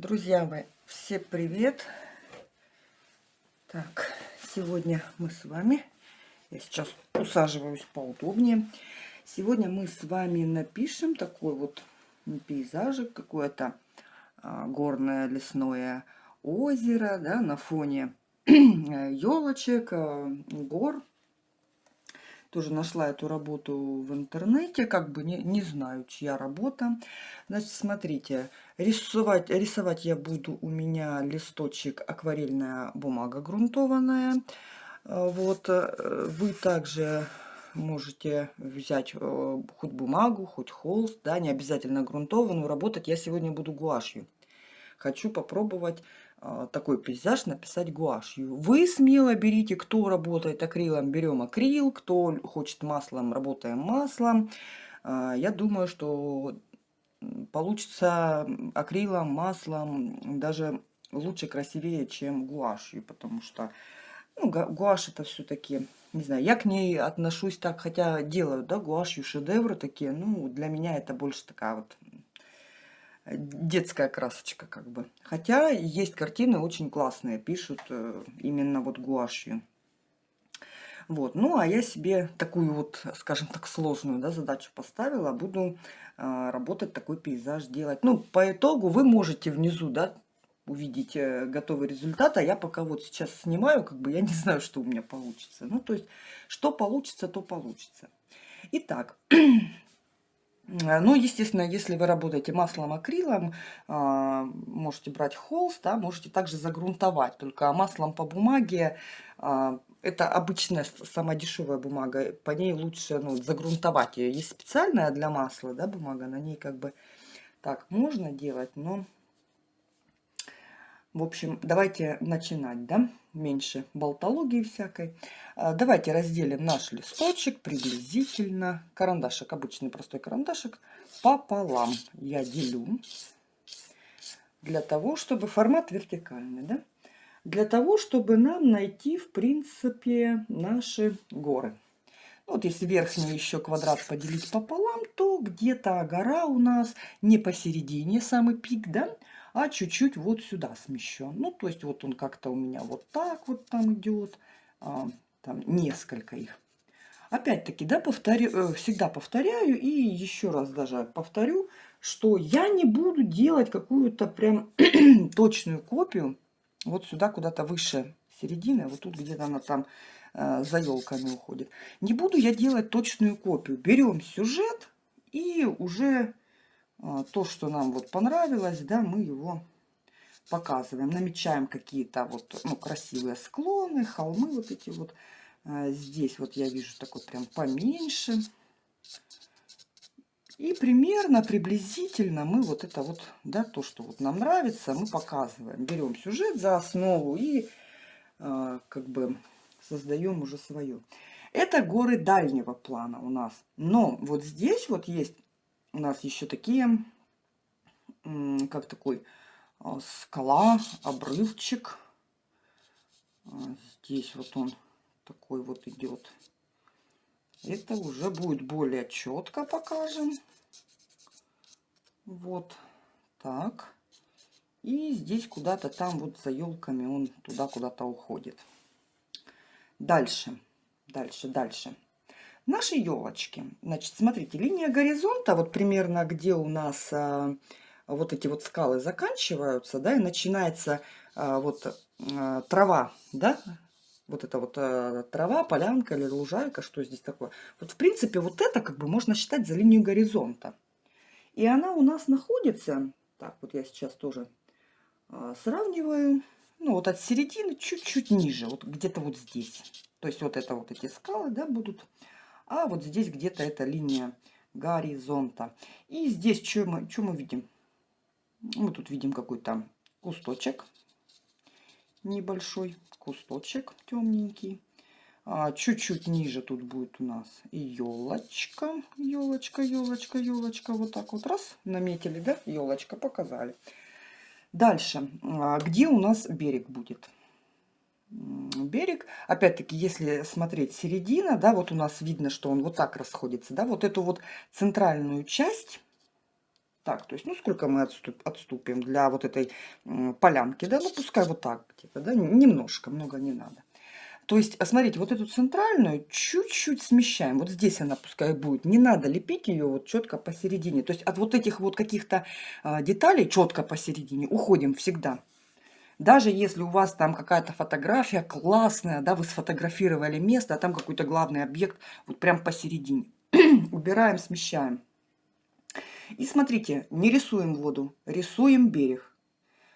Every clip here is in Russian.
Друзья мои, все привет! Так, сегодня мы с вами, я сейчас усаживаюсь поудобнее. Сегодня мы с вами напишем такой вот пейзажик, какое-то а, горное лесное озеро, да, на фоне елочек, а, гор тоже нашла эту работу в интернете, как бы не, не знаю, чья работа. Значит, смотрите, рисовать, рисовать я буду, у меня листочек акварельная бумага грунтованная. А, вот, э, вы также можете взять э, хоть бумагу, хоть холст, да, не обязательно грунтованную. Работать я сегодня буду гуашью. Хочу попробовать такой пейзаж написать гуашью. Вы смело берите, кто работает акрилом, берем акрил, кто хочет маслом, работаем маслом. А, я думаю, что получится акрилом, маслом даже лучше, красивее, чем гуашью, потому что ну, гуашь это все-таки, не знаю, я к ней отношусь так, хотя делаю, да, гуашью шедевры такие, ну, для меня это больше такая вот детская красочка как бы. Хотя есть картины очень классные, пишут э, именно вот гуашью. Вот. Ну, а я себе такую вот, скажем так, сложную да, задачу поставила. Буду э, работать такой пейзаж делать. Ну, по итогу вы можете внизу, да, увидеть э, готовый результат. А я пока вот сейчас снимаю, как бы я не знаю, что у меня получится. Ну, то есть, что получится, то получится. Итак, ну, естественно, если вы работаете маслом акрилом, а, можете брать холст, да, можете также загрунтовать. Только маслом по бумаге а, это обычная самая дешевая бумага, по ней лучше ну, загрунтовать ее. Есть специальная для масла да, бумага, на ней как бы так можно делать, но в общем, давайте начинать, да? Меньше болтологии всякой. А, давайте разделим наш листочек приблизительно. Карандашик, обычный простой карандашик, пополам. Я делю для того, чтобы формат вертикальный, да? Для того, чтобы нам найти, в принципе, наши горы. Вот если верхний еще квадрат поделить пополам, то где-то гора у нас не посередине, самый пик, да? А чуть-чуть вот сюда смещен. Ну, то есть вот он как-то у меня вот так вот там идет, а, там несколько их. Опять-таки, да, повторю, э, всегда повторяю и еще раз даже повторю, что я не буду делать какую-то прям точную копию вот сюда куда-то выше середины, вот тут где-то она там э, за елками уходит. Не буду я делать точную копию. Берем сюжет и уже то, что нам вот понравилось, да, мы его показываем. Намечаем какие-то вот, ну, красивые склоны, холмы вот эти вот. А, здесь вот я вижу такой прям поменьше. И примерно, приблизительно мы вот это вот, да, то, что вот нам нравится, мы показываем. Берем сюжет за основу и э, как бы создаем уже свое. Это горы дальнего плана у нас. Но вот здесь вот есть у нас еще такие, как такой а, скала, обрывчик. А, здесь вот он такой вот идет. Это уже будет более четко покажем. Вот так. И здесь куда-то там вот за елками он туда куда-то уходит. Дальше, дальше, дальше. Наши елочки. Значит, смотрите, линия горизонта, вот примерно где у нас а, вот эти вот скалы заканчиваются, да, и начинается а, вот а, трава, да, вот это вот а, трава, полянка или лужайка, что здесь такое. Вот в принципе вот это как бы можно считать за линию горизонта. И она у нас находится, так вот я сейчас тоже а, сравниваю, ну вот от середины чуть-чуть ниже, вот где-то вот здесь. То есть вот это вот эти скалы, да, будут а вот здесь где-то эта линия горизонта. И здесь что мы, что мы видим? Мы тут видим какой-то кусточек небольшой, кусточек темненький. А, чуть-чуть а, ниже тут будет у нас елочка, елочка, елочка, елочка. Вот так вот раз наметили, да, елочка показали. Дальше, а, где у нас берег будет? Берег. Опять-таки, если смотреть середина, да, вот у нас видно, что он вот так расходится, да, вот эту вот центральную часть, Так, то есть, ну, сколько мы отступ, отступим для вот этой полянки, да, ну, пускай вот так где-то, да, немножко, много не надо. То есть, а смотрите, вот эту центральную чуть-чуть смещаем. Вот здесь она пускай будет. Не надо лепить ее вот четко посередине. То есть от вот этих вот каких-то а, деталей четко посередине уходим всегда. Даже если у вас там какая-то фотография классная, да, вы сфотографировали место, а там какой-то главный объект вот прям посередине. Убираем, смещаем. И смотрите, не рисуем воду, рисуем берег.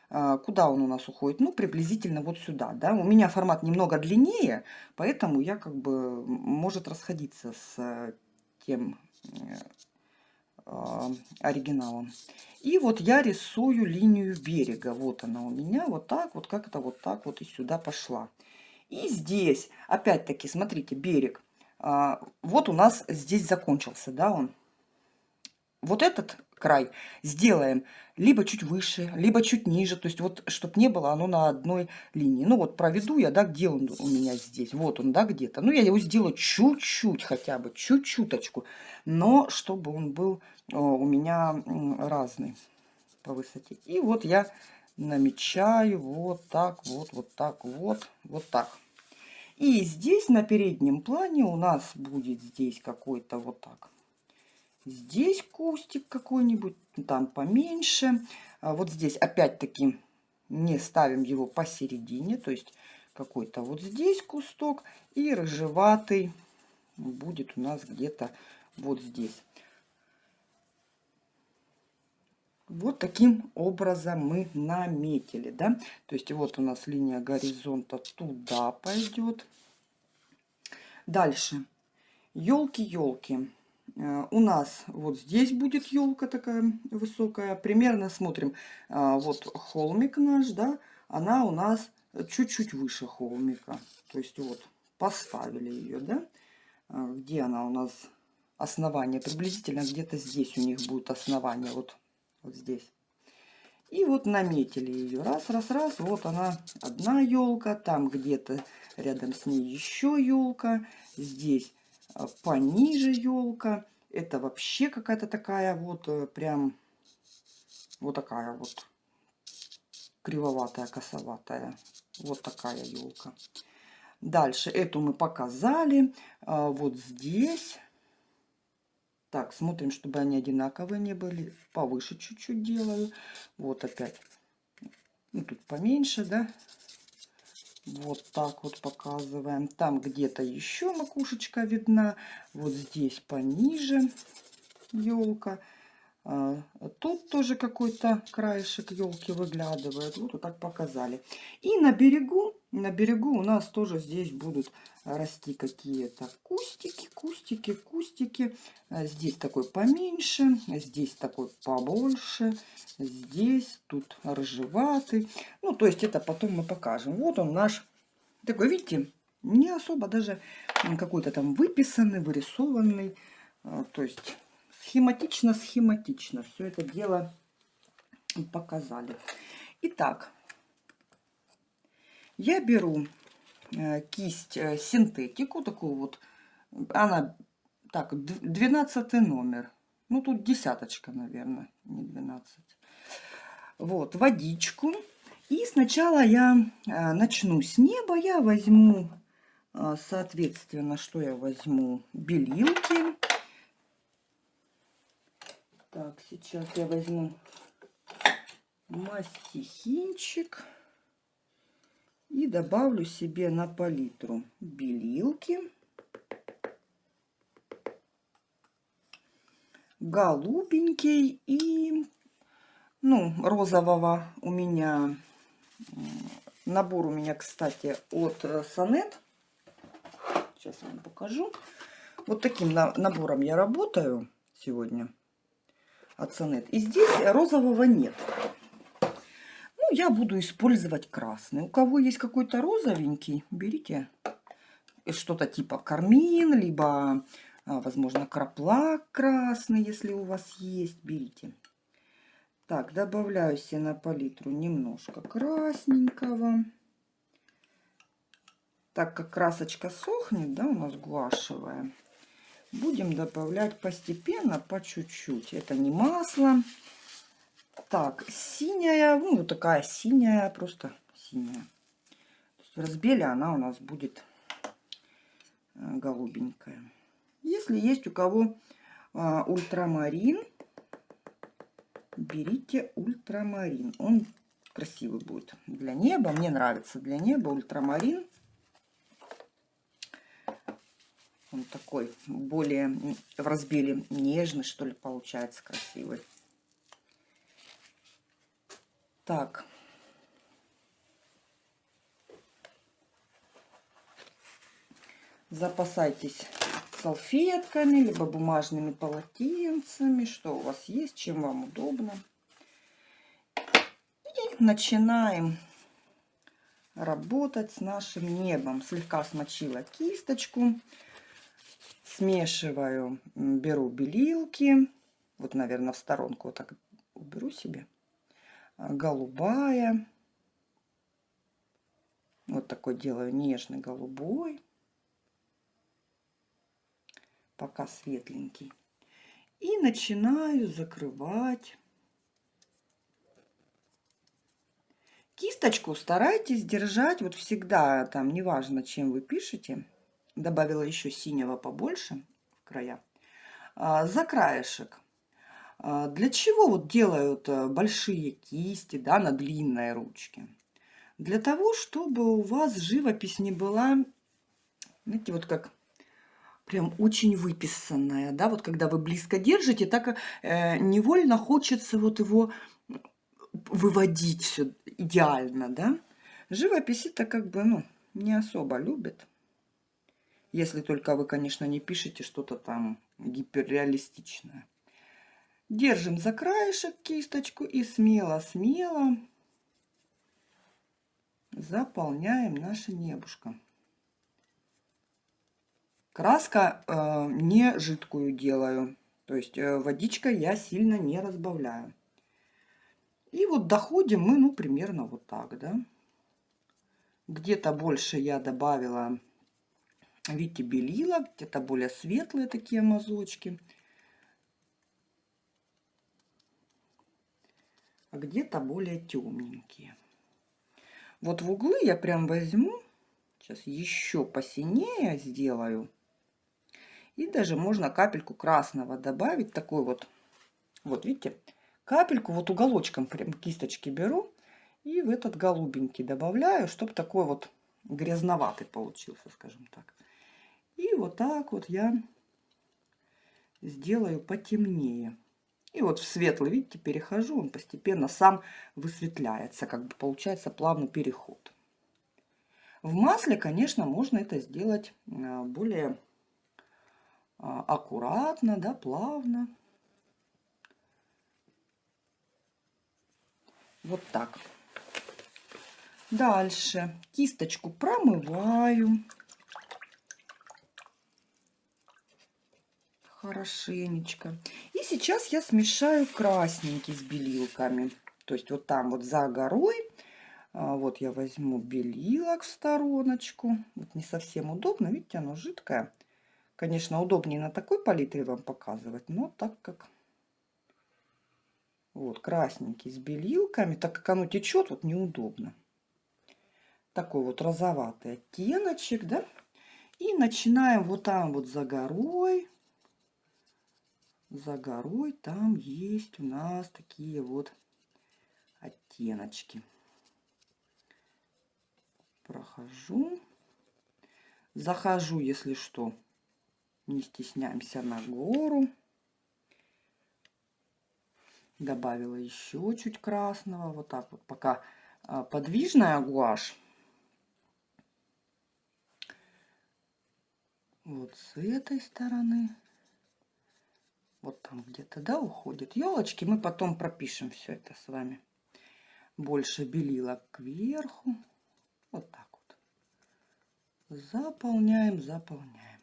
А, куда он у нас уходит? Ну, приблизительно вот сюда, да. У меня формат немного длиннее, поэтому я как бы может расходиться с тем э, оригиналом. И вот я рисую линию берега. Вот она у меня, вот так, вот как это вот так вот и сюда пошла. И здесь, опять-таки, смотрите, берег. А, вот у нас здесь закончился, да, он. Вот этот край сделаем либо чуть выше, либо чуть ниже. То есть вот, чтобы не было оно на одной линии. Ну вот проведу я, да, где он у меня здесь. Вот он, да, где-то. Ну я его сделаю чуть-чуть хотя бы, чуть-чуточку. Но чтобы он был у меня разный по высоте. И вот я намечаю вот так, вот, вот так, вот, вот так. И здесь на переднем плане у нас будет здесь какой-то вот так. Здесь кустик какой-нибудь, там поменьше. А вот здесь опять-таки не ставим его посередине, то есть какой-то вот здесь кусток и рыжеватый будет у нас где-то вот здесь. Вот таким образом мы наметили, да. То есть вот у нас линия горизонта туда пойдет. Дальше. Елки-елки. Э, у нас вот здесь будет елка такая высокая. Примерно смотрим, э, вот холмик наш, да, она у нас чуть-чуть выше холмика. То есть вот поставили ее, да. Э, где она у нас основание? Приблизительно где-то здесь у них будет основание. Вот вот здесь. И вот наметили ее. Раз, раз, раз. Вот она, одна елка. Там где-то рядом с ней еще елка. Здесь а, пониже елка. Это вообще какая-то такая вот э, прям вот такая вот кривоватая, косоватая. Вот такая елка. Дальше эту мы показали. А, вот здесь так, смотрим, чтобы они одинаковые не были. Повыше чуть-чуть делаю. Вот опять. Ну, тут поменьше, да? Вот так вот показываем. Там где-то еще макушечка видна. Вот здесь пониже елка. А, тут тоже какой-то краешек елки выглядывает. Вот, так показали. И на берегу, на берегу у нас тоже здесь будут расти какие-то кустики, кустики, кустики. А, здесь такой поменьше, здесь такой побольше, здесь тут рыжеватый. Ну, то есть это потом мы покажем. Вот он наш такой, видите, не особо даже какой-то там выписанный, вырисованный. А, то есть схематично, схематично все это дело показали. Итак, я беру э, кисть э, синтетику, такую вот, она, так, 12 номер. Ну, тут десяточка, наверное, не 12. Вот, водичку. И сначала я э, начну с неба. Я возьму, соответственно, что я возьму? Белилки. Так, сейчас я возьму мастихинчик и добавлю себе на палитру белилки, голубенький и ну, розового у меня набор у меня, кстати, от Сонет. Сейчас вам покажу. Вот таким набором я работаю сегодня от Сонет. И здесь розового нет. Я буду использовать красный. У кого есть какой-то розовенький, берите что-то типа кармин, либо, а, возможно, краплак красный, если у вас есть, берите. Так, добавляю себе на палитру немножко красненького. Так как красочка сохнет, да, у нас гуашевая, будем добавлять постепенно, по чуть-чуть. Это не масло, Так, синяя, ну, вот такая синяя, просто синяя. В разбеле она у нас будет э, голубенькая. Если есть у кого а, ультрамарин, берите ультрамарин. Он красивый будет для неба. Мне нравится для неба ультрамарин. Он такой более в разбеле нежный, что ли, получается красивый. Так. Запасайтесь салфетками, либо бумажными полотенцами, что у вас есть, чем вам удобно. И начинаем работать с нашим небом. Слегка смочила кисточку, смешиваю, беру белилки, вот, наверное, в сторонку вот так уберу себе, голубая, вот такой делаю нежный голубой пока светленький. И начинаю закрывать. Кисточку старайтесь держать вот всегда, там неважно, чем вы пишете. Добавила еще синего побольше в края. А, за краешек. А, для чего вот делают э, большие кисти да, на длинной ручке? Для того, чтобы у вас живопись не была, знаете, вот как прям очень выписанная, да, вот когда вы близко держите, так э, невольно хочется вот его выводить все идеально, да. Живопись это как бы, ну, не особо любит. Если только вы, конечно, не пишете что-то там гиперреалистичное. Держим за краешек кисточку и смело-смело заполняем наше небушко. Краска э, не жидкую делаю. То есть э, водичкой я сильно не разбавляю. И вот доходим мы, ну, примерно вот так, да. Где-то больше я добавила, видите, белила, где-то более светлые такие мазочки. А где-то более темненькие. Вот в углы я прям возьму, сейчас еще посинее сделаю. И даже можно капельку красного добавить. Такой вот, вот видите, капельку вот уголочком прям кисточки беру. И в этот голубенький добавляю, чтобы такой вот грязноватый получился, скажем так. И вот так вот я сделаю потемнее. И вот в светлый, видите, перехожу, он постепенно сам высветляется, как бы получается плавный переход. В масле, конечно, можно это сделать а, более а, аккуратно, да, плавно. Вот так. Дальше кисточку промываю. Хорошенечко. И сейчас я смешаю красненький с белилками. То есть вот там вот за горой. А, вот я возьму белилок в стороночку. Вот не совсем удобно. Видите, оно жидкое. Конечно, удобнее на такой палитре вам показывать, но так как вот красненький с белилками, так как оно течет, вот неудобно. Такой вот розоватый оттеночек, да? И начинаем вот там вот за горой. За горой там есть у нас такие вот оттеночки. Прохожу. Захожу, если что, не стесняемся на гору. Добавила еще чуть красного. Вот так вот, пока а, подвижная гуашь. Вот с этой стороны. Вот там где-то, да, уходит. Елочки, мы потом пропишем все это с вами. Больше белила кверху. Вот так вот. Заполняем, заполняем.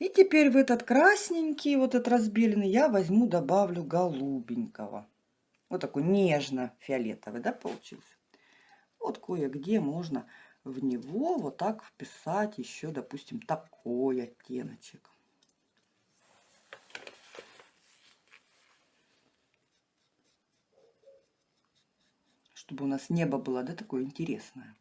И теперь в этот красненький, вот этот разбеленный, я возьму, добавлю голубенького. Вот такой нежно-фиолетовый, да, получился. Вот кое-где можно в него вот так вписать еще, допустим, такой оттеночек. Чтобы у нас небо было, да, такое интересное.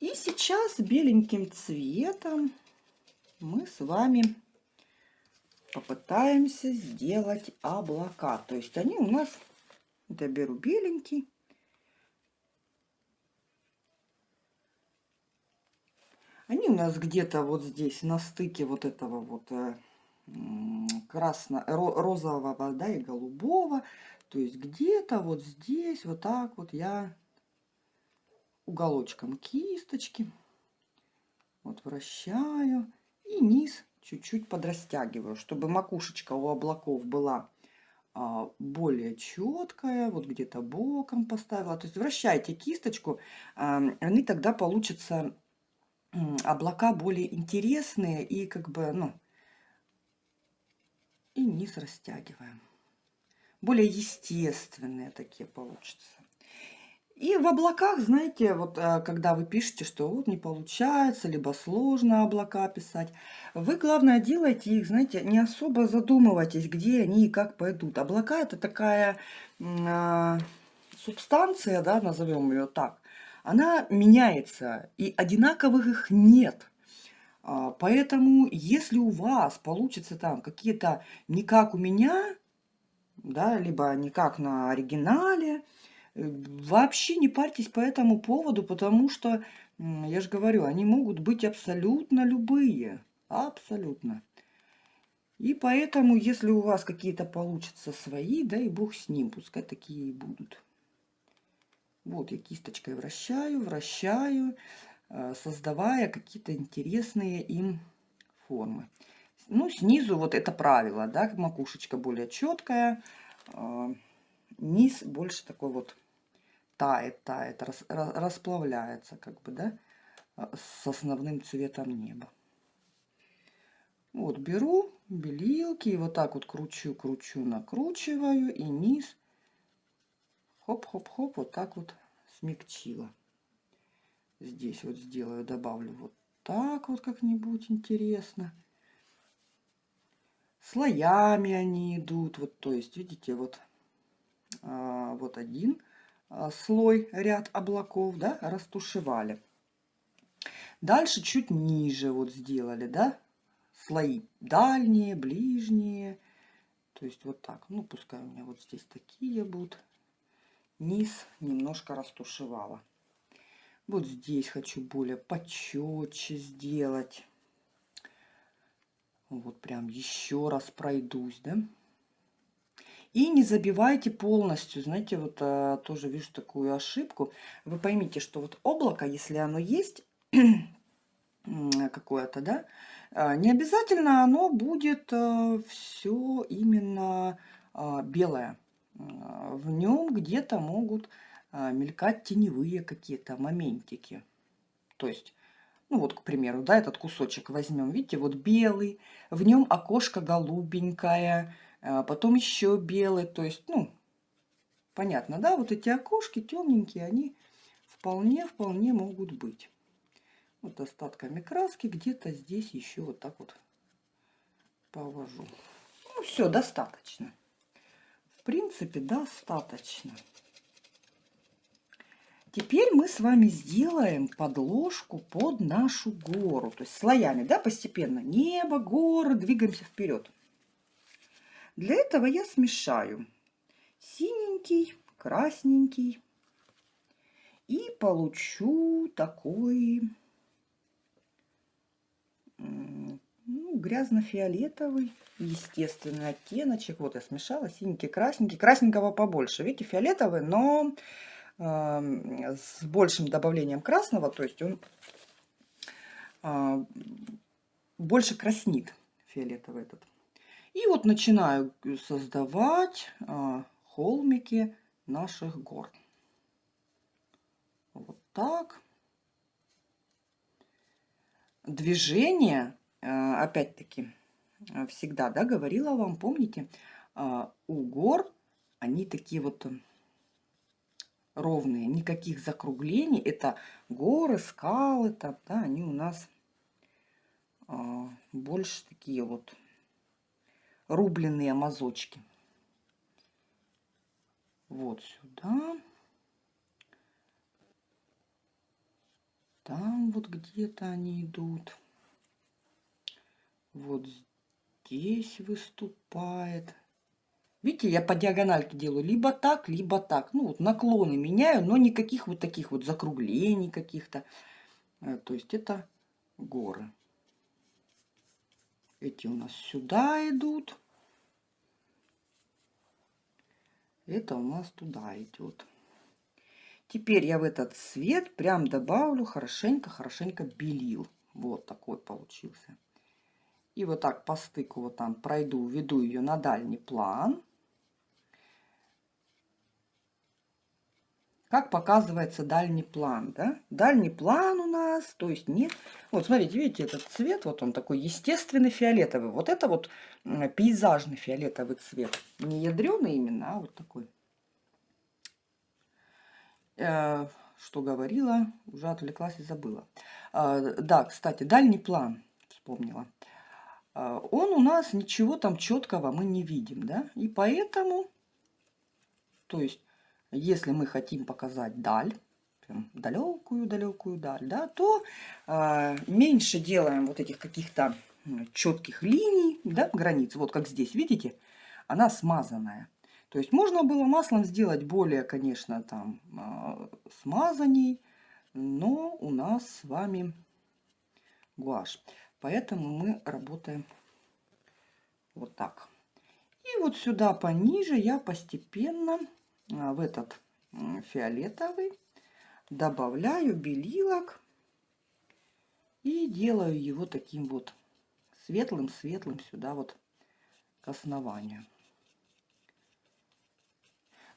И сейчас беленьким цветом мы с вами попытаемся сделать облака. То есть они у нас я беру беленький, они у нас где-то вот здесь на стыке вот этого вот э, красно розового да и голубого то есть где-то вот здесь вот так вот я уголочком кисточки. Вот вращаю. И низ чуть-чуть подрастягиваю, чтобы макушечка у облаков была более четкая. Вот где-то боком поставила. То есть вращайте кисточку. А, они тогда получатся облака более интересные и как бы, ну, и низ растягиваем. Более естественные такие получатся. И в облаках, знаете, вот э, когда вы пишете, что вот не получается, либо сложно облака писать, вы, главное, делайте их, знаете, не особо задумывайтесь, где они и как пойдут. Облака – это такая э, субстанция, да, назовем ее так, она меняется, и одинаковых их нет. А, поэтому, если у вас получится там какие-то не как у меня, да, либо не как на оригинале, Вообще не парьтесь по этому поводу, потому что, я же говорю, они могут быть абсолютно любые. Абсолютно. И поэтому, если у вас какие-то получатся свои, да и бог с ним, пускай такие и будут. Вот я кисточкой вращаю, вращаю, э, создавая какие-то интересные им формы. Ну, снизу вот это правило, да, макушечка более четкая, э, низ больше такой вот тает, тает, рас, расплавляется, как бы, да, а, с основным цветом неба. Вот беру белилки и вот так вот кручу, кручу, накручиваю и низ хоп-хоп-хоп вот так вот смягчила. Здесь вот сделаю, добавлю вот так вот как-нибудь интересно. Слоями они идут, вот, то есть, видите, вот, а, вот один слой, ряд облаков, да, растушевали. Дальше чуть ниже вот сделали, да, слои дальние, ближние. То есть вот так. Ну, пускай у меня вот здесь такие будут. Низ немножко растушевала. Вот здесь хочу более почетче сделать. Вот прям еще раз пройдусь, да. И не забивайте полностью. Знаете, вот а, тоже вижу такую ошибку. Вы поймите, что вот облако, если оно есть какое-то, да, а, не обязательно оно будет а, все именно а, белое. А, в нем где-то могут а, мелькать теневые какие-то моментики. То есть ну вот, к примеру, да, этот кусочек возьмем, видите, вот белый, в нем окошко голубенькое, потом еще белый, то есть, ну, понятно, да, вот эти окошки темненькие, они вполне-вполне могут быть. Вот остатками краски где-то здесь еще вот так вот повожу. Ну, все, достаточно. В принципе, достаточно. Теперь мы с вами сделаем подложку под нашу гору. То есть слоями, да, постепенно. Небо, горы, двигаемся вперед. Для этого я смешаю синенький, красненький и получу такой ну, грязно-фиолетовый, естественный оттеночек. Вот я смешала синенький, красненький. Красненького побольше. Видите, фиолетовый, но э, с большим добавлением красного. То есть он э, больше краснит фиолетовый этот. И вот начинаю создавать а, холмики наших гор. Вот так. Движение, а, опять-таки, всегда, да, говорила вам, помните, а, у гор они такие вот ровные, никаких закруглений. Это горы, скалы, там, да, они у нас а, больше такие вот рубленые мазочки. Вот сюда. Там вот где-то они идут. Вот здесь выступает. Видите, я по диагональке делаю либо так, либо так. Ну, вот наклоны меняю, но никаких вот таких вот закруглений каких-то. Э, то есть это горы. Эти у нас сюда идут. Это у нас туда идет. Теперь я в этот цвет прям добавлю хорошенько-хорошенько белил. Вот такой получился. И вот так по стыку вот там пройду, веду ее на дальний план. Как показывается дальний план, да? Дальний план у нас, то есть нет. Вот смотрите, видите, этот цвет, вот он такой естественный фиолетовый. Вот это вот пейзажный фиолетовый цвет. Не ядреный именно, а вот такой. Э, что говорила, уже отвлеклась и забыла. Э, да, кстати, дальний план, вспомнила. Э, он у нас ничего там четкого мы не видим, да? И поэтому, то есть если мы хотим показать даль, далекую-далекую даль, да, то э, меньше делаем вот этих каких-то четких линий, да, границ. Вот как здесь, видите, она смазанная. То есть можно было маслом сделать более, конечно, там э, смазанней, но у нас с вами гуашь. Поэтому мы работаем вот так. И вот сюда пониже я постепенно а, в этот фиолетовый добавляю белилок и делаю его таким вот светлым-светлым сюда вот к основанию.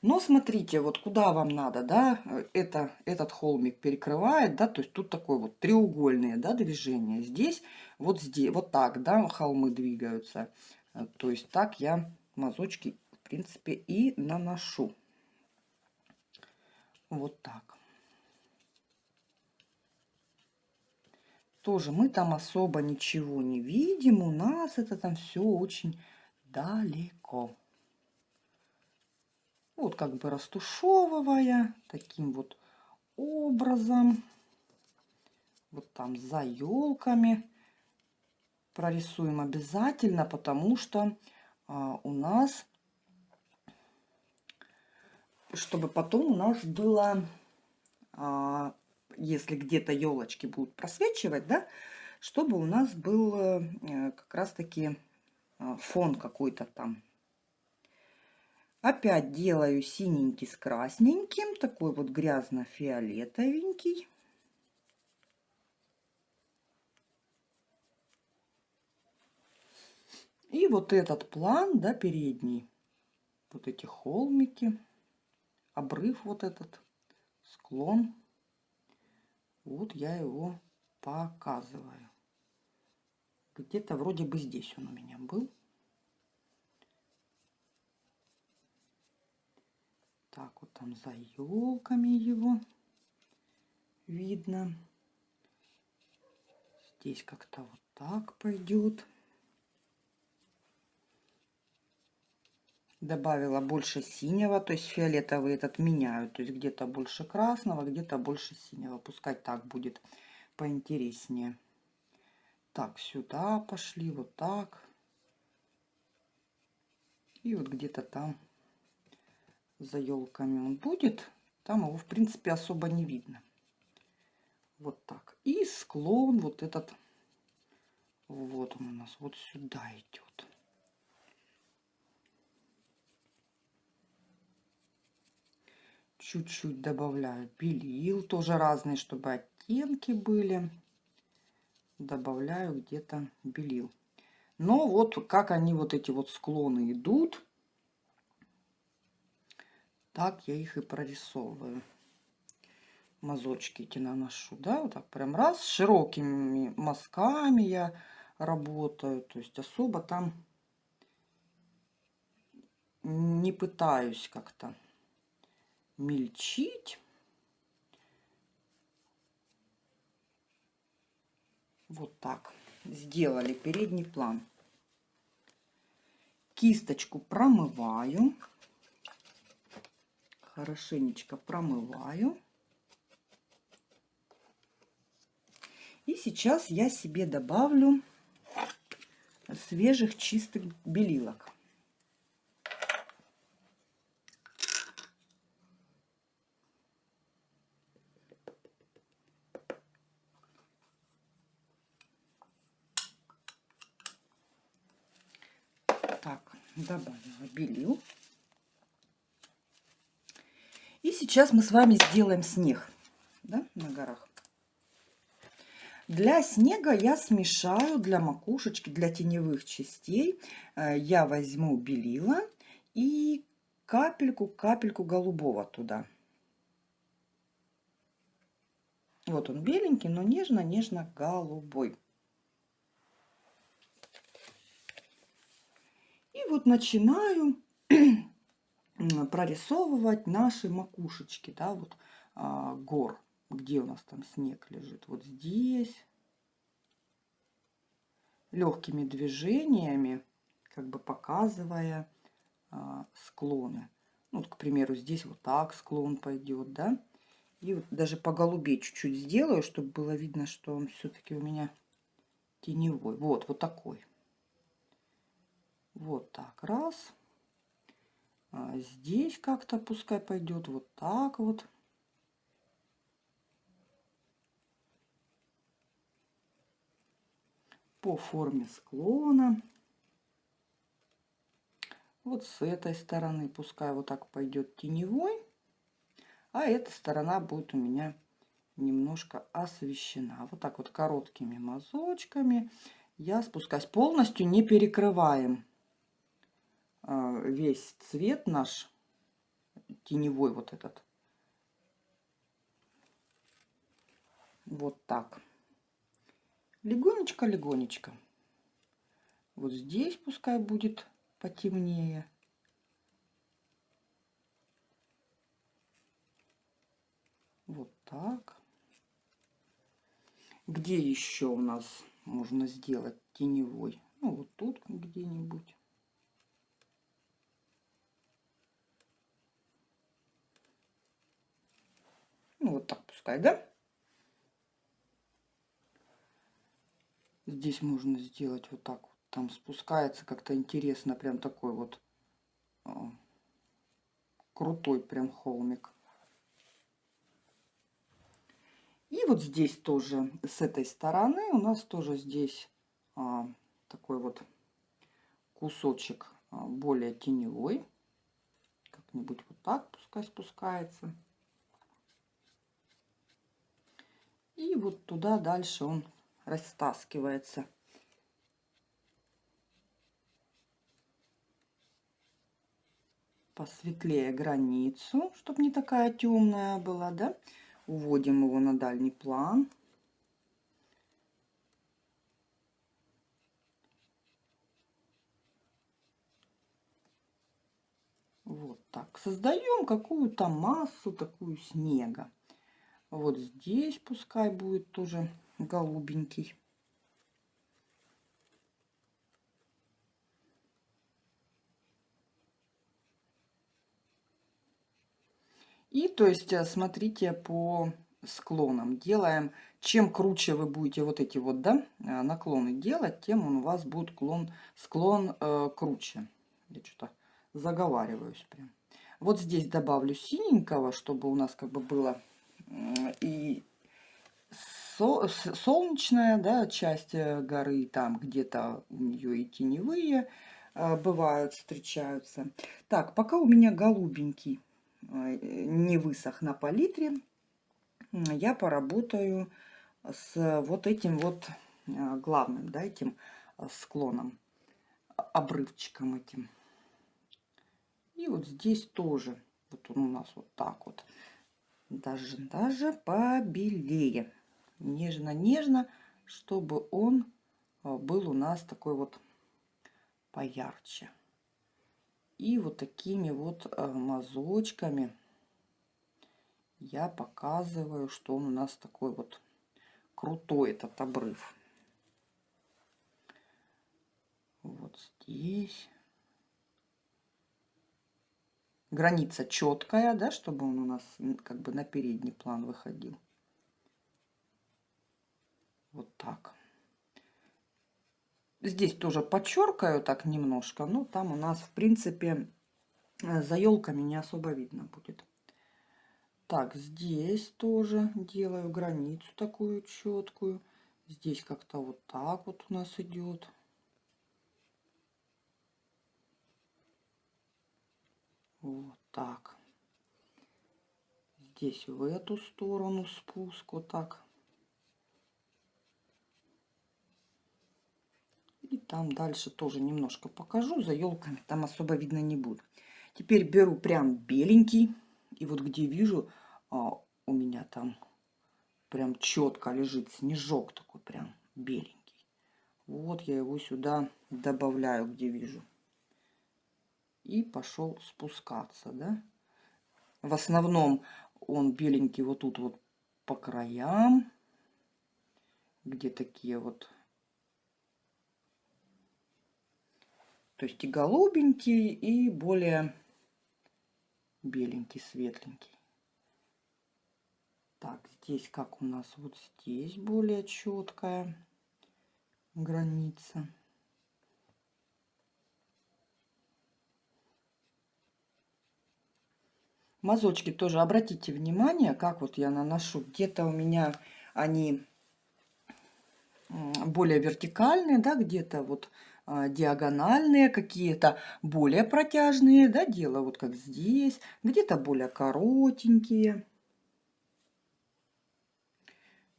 Но смотрите, вот куда вам надо, да, это, этот холмик перекрывает, да, то есть тут такое вот треугольное, да, движение. Здесь, вот здесь, вот так, да, холмы двигаются. То есть так я мазочки, в принципе, и наношу. Вот так. Тоже мы там особо ничего не видим. У нас это там все очень далеко. Вот как бы растушевывая таким вот образом. Вот там за елками прорисуем обязательно, потому что а, у нас чтобы потом у нас было, а, если где-то елочки будут просвечивать, да, чтобы у нас был э, как раз-таки а, фон какой-то там. Опять делаю синенький с красненьким, такой вот грязно-фиолетовенький. И вот этот план, да, передний, вот эти холмики обрыв вот этот, склон. Вот я его показываю. Где-то вроде бы здесь он у меня был. Так, вот там за елками его видно. Здесь как-то вот так пойдет. Добавила больше синего, то есть фиолетовый этот меняют, то есть где-то больше красного, где-то больше синего. Пускай так будет поинтереснее. Так, сюда пошли, вот так. И вот где-то там за елками он будет. Там его, в принципе, особо не видно. Вот так. И склон вот этот, вот он у нас, вот сюда идет. Чуть-чуть добавляю белил, тоже разные, чтобы оттенки были. Добавляю где-то белил. Но вот как они вот эти вот склоны идут, так я их и прорисовываю. Мазочки эти наношу, да, вот так прям раз, широкими мазками я работаю, то есть особо там не пытаюсь как-то мельчить. Вот так сделали передний план. Кисточку промываю. Хорошенечко промываю. И сейчас я себе добавлю свежих чистых белилок. Так, добавила белил. И сейчас мы с вами сделаем снег да, на горах. Для снега я смешаю для макушечки, для теневых частей. Э, я возьму белила и капельку, капельку голубого туда. Вот он беленький, но нежно-нежно голубой. И вот начинаю прорисовывать наши макушечки, да, вот а, гор где у нас там снег лежит? Вот здесь. Легкими движениями, как бы показывая а, склоны. Ну, вот, к примеру, здесь вот так склон пойдет, да? И вот даже по голубей чуть-чуть сделаю, чтобы было видно, что он все-таки у меня теневой. Вот, вот такой. Вот так, раз. А здесь как-то пускай пойдет вот так вот. по форме склона. Вот с этой стороны пускай вот так пойдет теневой, а эта сторона будет у меня немножко освещена. Вот так вот короткими мазочками я спускаюсь. Полностью не перекрываем а, весь цвет наш, теневой вот этот. Вот так легонечко-легонечко. Вот здесь пускай будет потемнее. Вот так. Где еще у нас можно сделать теневой? Ну, вот тут где-нибудь. Ну, вот так пускай, да? Здесь можно сделать вот так. Там спускается как-то интересно. Прям такой вот а, крутой прям холмик. И вот здесь тоже, с этой стороны, у нас тоже здесь а, такой вот кусочек а, более теневой. Как-нибудь вот так пускай спускается. И вот туда дальше он растаскивается. Посветлее границу, чтобы не такая темная была, да? Уводим его на дальний план. Вот так. Создаем какую-то массу такую снега. Вот здесь пускай будет тоже голубенький. И то есть э, смотрите по склонам. Делаем, чем круче вы будете вот эти вот да, э, наклоны делать, тем он у вас будет клон, склон э, круче. Я что-то заговариваюсь прям. Вот здесь добавлю синенького, чтобы у нас как бы было и солнечная да, часть э, горы, там где-то у нее и теневые э, бывают, встречаются. Так, пока у меня голубенький э, не высох на палитре, я поработаю с вот этим вот главным, да, этим склоном, обрывчиком этим. И вот здесь тоже, вот он у нас вот так вот, даже, даже побелее нежно-нежно, чтобы он а, был у нас такой вот поярче. И вот такими вот а, мазочками я показываю, что он у нас такой вот крутой этот обрыв. Вот здесь. Граница четкая, да, чтобы он у нас как бы на передний план выходил. Вот так. Здесь тоже подчеркаю так немножко, но там у нас, в принципе, э, за елками не особо видно будет. Так, здесь тоже делаю границу такую четкую. Здесь как-то вот так вот у нас идет. Вот так. Здесь в эту сторону спуск вот так. И там дальше тоже немножко покажу. За елками там особо видно не будет. Теперь беру прям беленький. И вот где вижу, а, у меня там прям четко лежит снежок такой прям беленький. Вот я его сюда добавляю, где вижу. И пошел спускаться, да. В основном он беленький вот тут вот по краям, где такие вот То есть и голубенький, и более беленький, светленький. Так, здесь как у нас вот здесь более четкая граница. Мазочки тоже обратите внимание, как вот я наношу. Где-то у меня они более вертикальные, да, где-то вот а, диагональные, какие-то более протяжные, да, дело вот как здесь, где-то более коротенькие.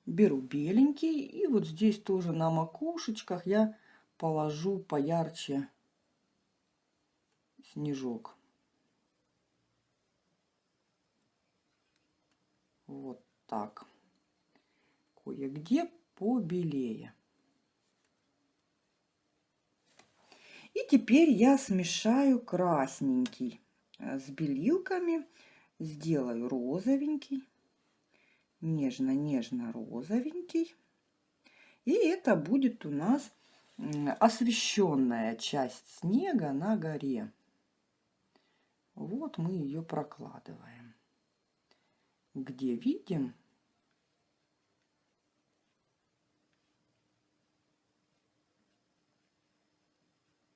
Беру беленький и вот здесь тоже на макушечках я положу поярче снежок. Вот так. Кое-где побелее. И теперь я смешаю красненький э, с белилками, сделаю розовенький, нежно-нежно розовенький. И это будет у нас освещенная часть снега на горе. Вот мы ее прокладываем. Где видим,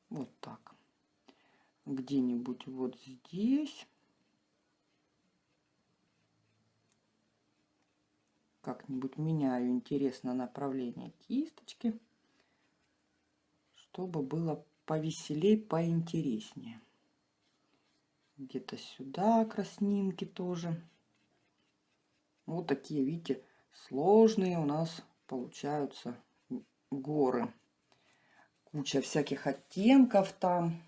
Вот так. Где-нибудь вот здесь. Как-нибудь меняю, интересно, направление кисточки, чтобы было повеселей, поинтереснее. Где-то сюда краснинки тоже. Вот такие, видите, сложные у нас получаются горы куча всяких оттенков там.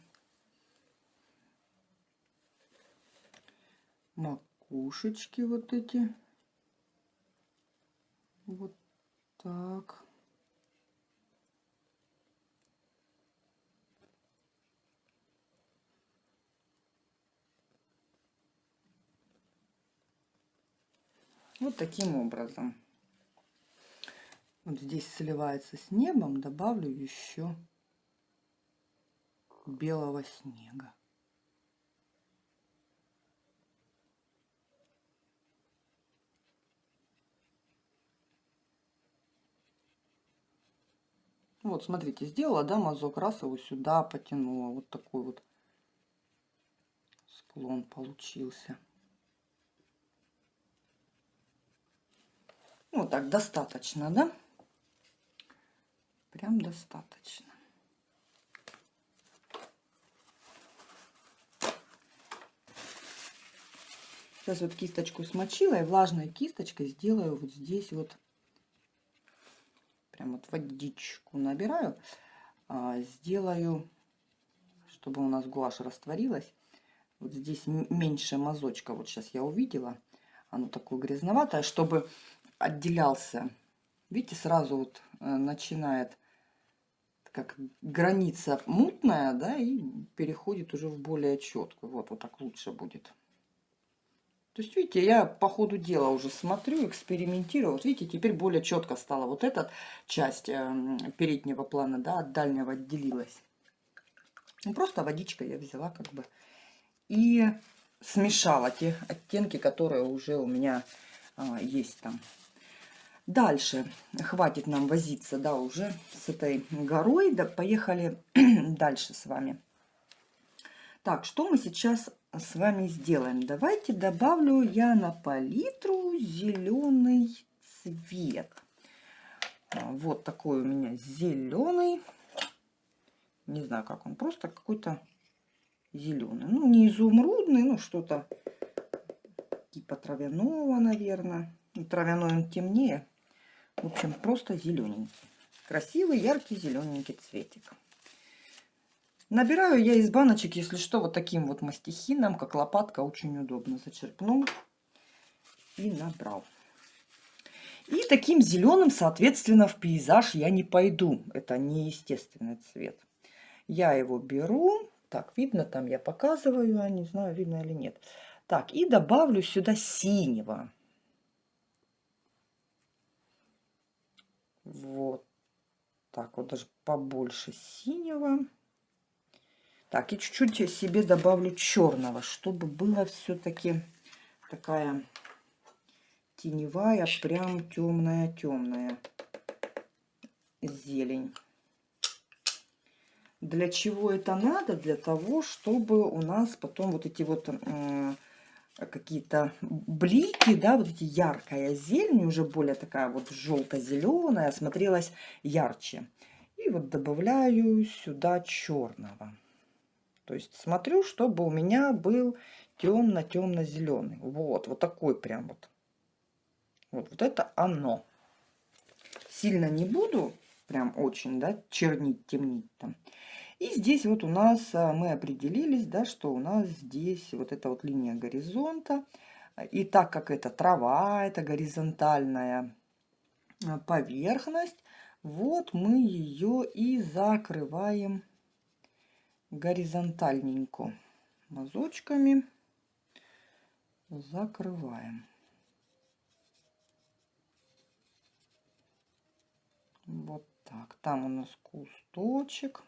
Макушечки вот эти. Вот так. Вот таким образом. Вот здесь сливается с небом, добавлю еще белого снега. Вот, смотрите, сделала, да, мазок, раз его сюда потянула. Вот такой вот склон получился. Вот так достаточно, да? Прям достаточно. Сейчас вот кисточку смочила и влажной кисточкой сделаю вот здесь вот. Прям вот водичку набираю. А, сделаю, чтобы у нас гуашь растворилась. Вот здесь меньше мазочка. Вот сейчас я увидела. Оно такое грязноватое, чтобы отделялся. Видите, сразу вот э, начинает как граница мутная, да, и переходит уже в более четкую. Вот, вот так лучше будет. То есть, видите, я по ходу дела уже смотрю, экспериментирую. Вот видите, теперь более четко стала вот эта часть э, переднего плана, да, от дальнего отделилась. Ну, просто водичка я взяла как бы. И смешала те оттенки, которые уже у меня а, есть там. Дальше. Хватит нам возиться, да, уже с этой горой. Да, поехали дальше с вами. Так, что мы сейчас с вами сделаем? Давайте добавлю я на палитру зеленый цвет. А, вот такой у меня зеленый. Не знаю, как он, просто какой-то зеленый. Ну, не изумрудный, ну, что-то типа травяного, наверное. Ну, травяной он темнее. В общем, просто зелененький. Красивый, яркий, зелененький цветик. Набираю я из баночек, если что, вот таким вот мастихином, как лопатка, очень удобно. Зачерпнул и набрал. И таким зеленым, соответственно, в пейзаж я не пойду. Это не естественный цвет. Я его беру. Так, видно там, я показываю, я не знаю, видно или нет. Так, и добавлю сюда синего. Вот так вот, даже побольше синего. Так, и чуть-чуть себе добавлю черного, чтобы было все-таки такая теневая, прям темная-темная зелень. Для чего это надо? Для того, чтобы у нас потом вот эти вот э, какие-то блики, да, вот эти яркая зелень, уже более такая вот желто-зеленая, смотрелась ярче. И вот добавляю сюда черного. То есть смотрю, чтобы у меня был темно-темно-зеленый. Вот, вот такой прям вот. Вот, вот это оно. Сильно не буду, прям очень, да, чернить, темнить там. И здесь вот у нас а, мы определились, да, что у нас здесь вот эта вот линия горизонта. И так как это трава, это горизонтальная а, поверхность, вот мы ее и закрываем горизонтальненько мазочками. Закрываем. Вот так. Там у нас кусточек.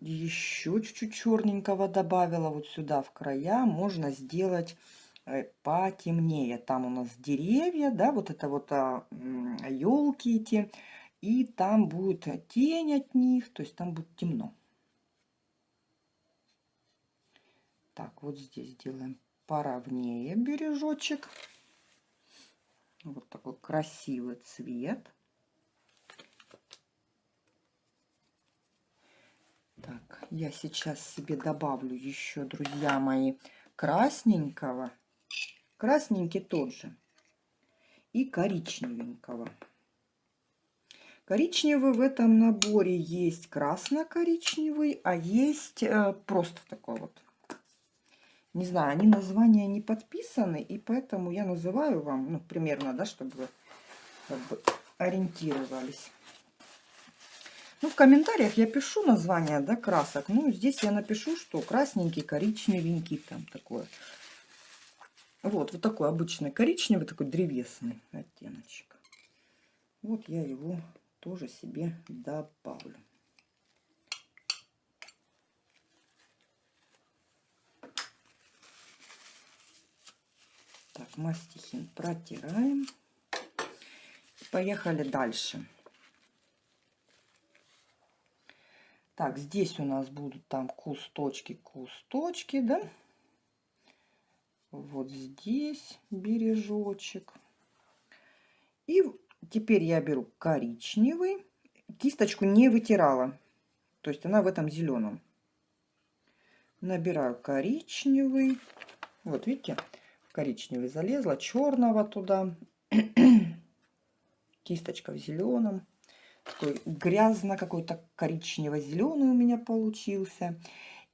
еще чуть-чуть черненького добавила вот сюда в края. Можно сделать э, потемнее. Там у нас деревья, да, вот это вот а, елки эти. И там будет тень от них, то есть там будет темно. Так, вот здесь делаем поровнее бережочек. Вот такой красивый цвет. Так, я сейчас себе добавлю еще, друзья мои, красненького. Красненький тот же. И коричневенького. Коричневый в этом наборе есть красно-коричневый, а есть э, просто такой вот. Не знаю, они названия не подписаны, и поэтому я называю вам, ну, примерно, да, чтобы вы как бы ориентировались. Ну, в комментариях я пишу название, да, красок. Ну, здесь я напишу, что красненький, коричневенький, там такое. Вот, вот такой обычный коричневый, такой древесный оттеночек. Вот я его тоже себе добавлю. Так, мастихин протираем. Поехали дальше. Так, здесь у нас будут там кусточки, кусточки, да? Вот здесь бережочек. И теперь я беру коричневый. Кисточку не вытирала. То есть она в этом зеленом. Набираю коричневый. Вот видите, коричневый залезла. Черного туда. Кисточка в зеленом. Такой грязно какой-то коричнево-зеленый у меня получился.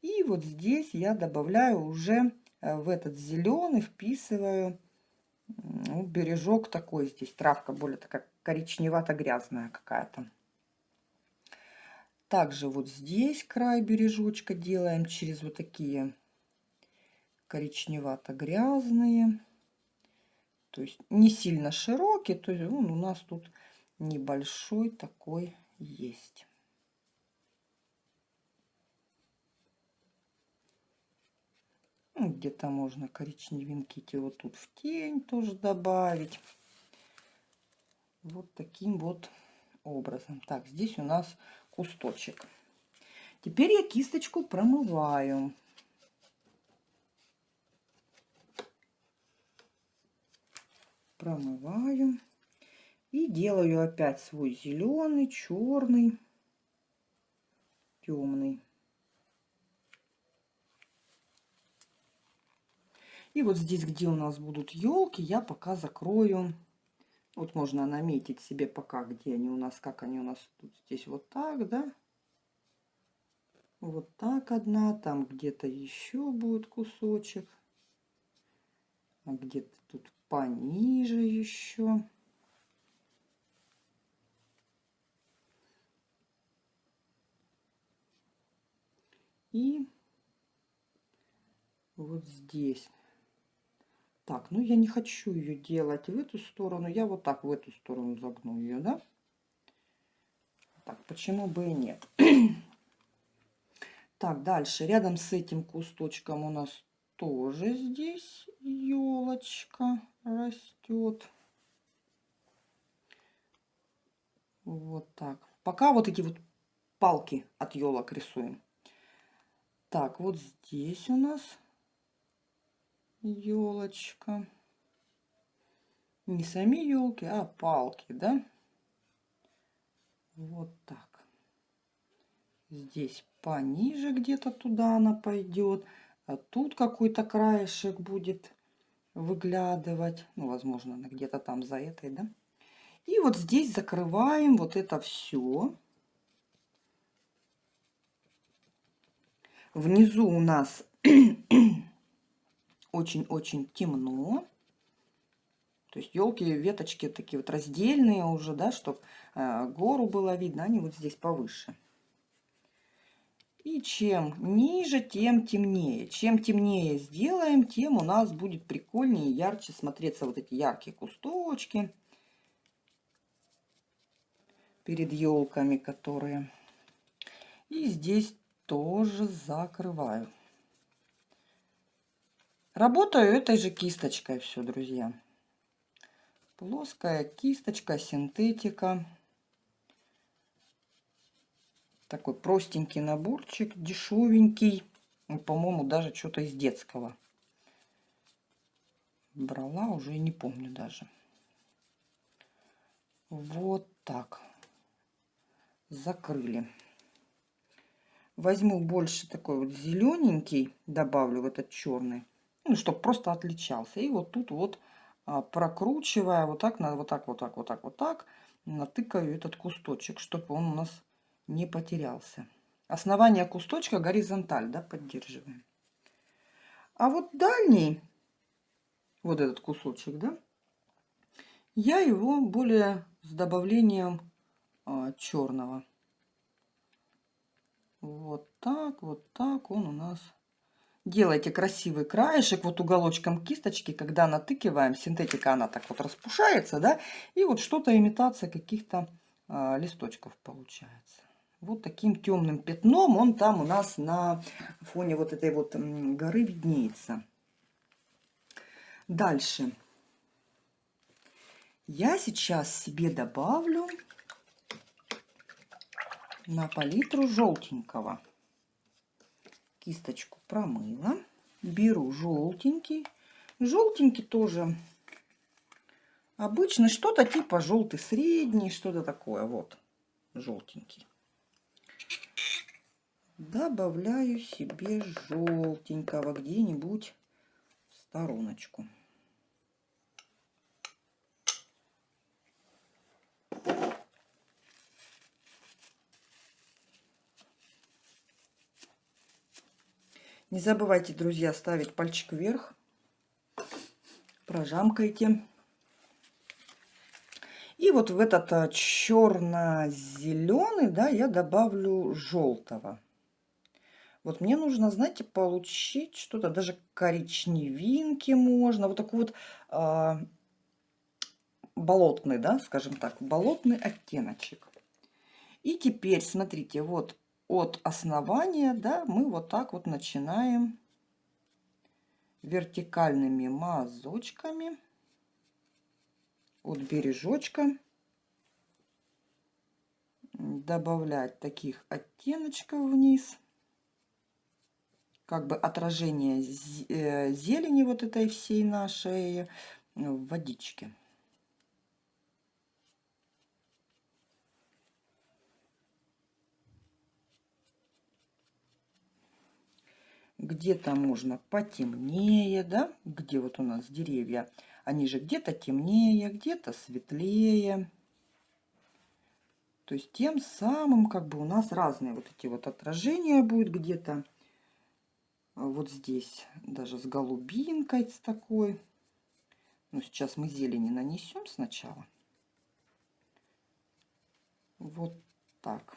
И вот здесь я добавляю уже э, в этот зеленый, вписываю ну, бережок такой. Здесь травка более такая коричневато-грязная какая-то. Также вот здесь край бережочка делаем через вот такие коричневато-грязные. То есть не сильно широкие, то есть он у нас тут небольшой такой есть. Ну, где-то можно коричневинки вот тут в тень тоже добавить. Вот таким вот образом. Так, здесь у нас кусточек. Теперь я кисточку промываю. Промываю. И делаю опять свой зеленый, черный, темный. И вот здесь, где у нас будут елки, я пока закрою. Вот можно наметить себе пока, где они у нас, как они у нас тут здесь вот так, да? Вот так одна, там где-то еще будет кусочек. А где-то тут пониже еще. И вот здесь. Так, ну я не хочу ее делать в эту сторону. Я вот так в эту сторону загну ее, да? Так, почему бы и нет? Так, дальше. Рядом с этим кусточком у нас тоже здесь елочка растет. Вот так. Пока вот эти вот палки от елок рисуем. Так, вот здесь у нас елочка. Не сами елки, а палки, да? Вот так. Здесь пониже где-то туда она пойдет. А тут какой-то краешек будет выглядывать. Ну, возможно, она где-то там за этой, да? И вот здесь закрываем вот это все. Внизу у нас очень-очень темно. То есть елки, веточки такие вот раздельные уже, да, чтобы э, гору было видно, они вот здесь повыше. И чем ниже, тем темнее. Чем темнее сделаем, тем у нас будет прикольнее и ярче смотреться вот эти яркие кусточки перед елками, которые. И здесь тоже закрываю. Работаю этой же кисточкой все, друзья. Плоская кисточка, синтетика. Такой простенький наборчик, дешевенький. По-моему, даже что-то из детского. Брала, уже не помню даже. Вот так. Закрыли. Возьму больше такой вот зелененький, добавлю в этот черный, ну, чтобы просто отличался. И вот тут вот а, прокручивая вот так, вот так, вот так, вот так, вот так, натыкаю этот кусточек, чтобы он у нас не потерялся. Основание кусточка горизонталь, да, поддерживаем. А вот дальний, вот этот кусочек, да, я его более с добавлением а, черного. Вот так, вот так он у нас. Делайте красивый краешек вот уголочком кисточки, когда натыкиваем, синтетика она так вот распушается, да, и вот что-то имитация каких-то а, листочков получается вот таким темным пятном он там у нас на фоне вот этой вот горы виднеется. Дальше. Я сейчас себе добавлю на палитру желтенького. Кисточку промыла. Беру желтенький. Желтенький тоже обычный, что-то типа желтый средний, что-то такое. Вот, желтенький добавляю себе желтенького где-нибудь в стороночку. Не забывайте, друзья, ставить пальчик вверх. Прожамкайте. И вот в этот а, черно-зеленый, да, я добавлю желтого. Вот мне нужно, знаете, получить что-то, даже коричневинки можно. Вот такой вот а, болотный, да, скажем так, болотный оттеночек. И теперь, смотрите, вот от основания, да, мы вот так вот начинаем вертикальными мазочками от бережочка добавлять таких оттеночков вниз как бы отражение э, зелени вот этой всей нашей в водичке. Где-то можно потемнее, да, где вот у нас деревья, они же где-то темнее, где-то светлее. То есть тем самым как бы у нас разные вот эти вот отражения будут где-то вот здесь даже с голубинкой с такой. Ну, сейчас мы зелени нанесем сначала. Вот так.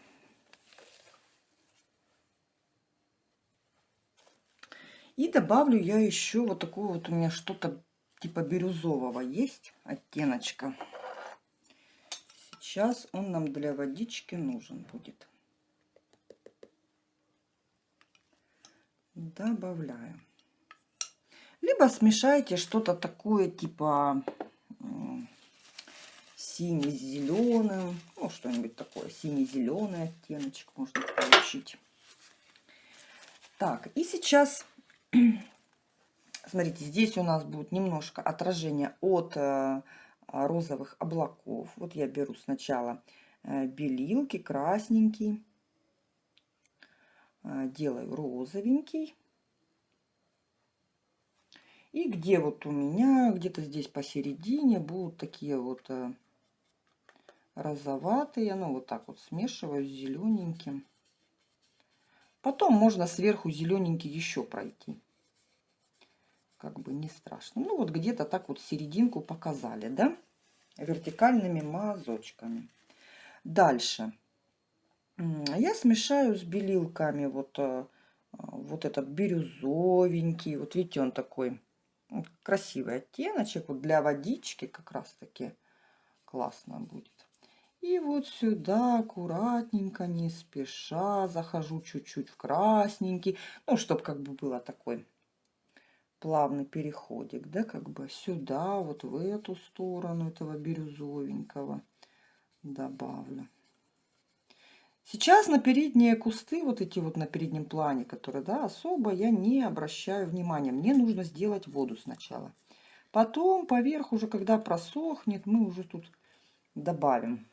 И добавлю я еще вот такое вот у меня что-то типа бирюзового есть оттеночка. Сейчас он нам для водички нужен будет. Добавляю. Либо смешайте что-то такое типа синий-зеленым, ну что-нибудь такое, синий-зеленый оттеночек можно получить. Так, и сейчас Смотрите, здесь у нас будет немножко отражение от э, розовых облаков. Вот я беру сначала э, белилки, красненький, делаю розовенький. И где вот у меня, где-то здесь посередине будут такие вот розоватые, ну вот так вот смешиваю с зелененьким. Потом можно сверху зелененький еще пройти как бы не страшно. Ну вот где-то так вот серединку показали, да, вертикальными мазочками. Дальше я смешаю с белилками вот, э, вот этот бирюзовенький, вот видите, он такой красивый оттеночек, вот для водички как раз таки классно будет. И вот сюда аккуратненько, не спеша, захожу чуть-чуть в красненький, ну, чтобы как бы было такой плавный переходик, да, как бы сюда, вот в эту сторону этого бирюзовенького добавлю. Сейчас на передние кусты, вот эти вот на переднем плане, которые, да, особо я не обращаю внимания. Мне нужно сделать воду сначала. Потом поверх уже, когда просохнет, мы уже тут добавим.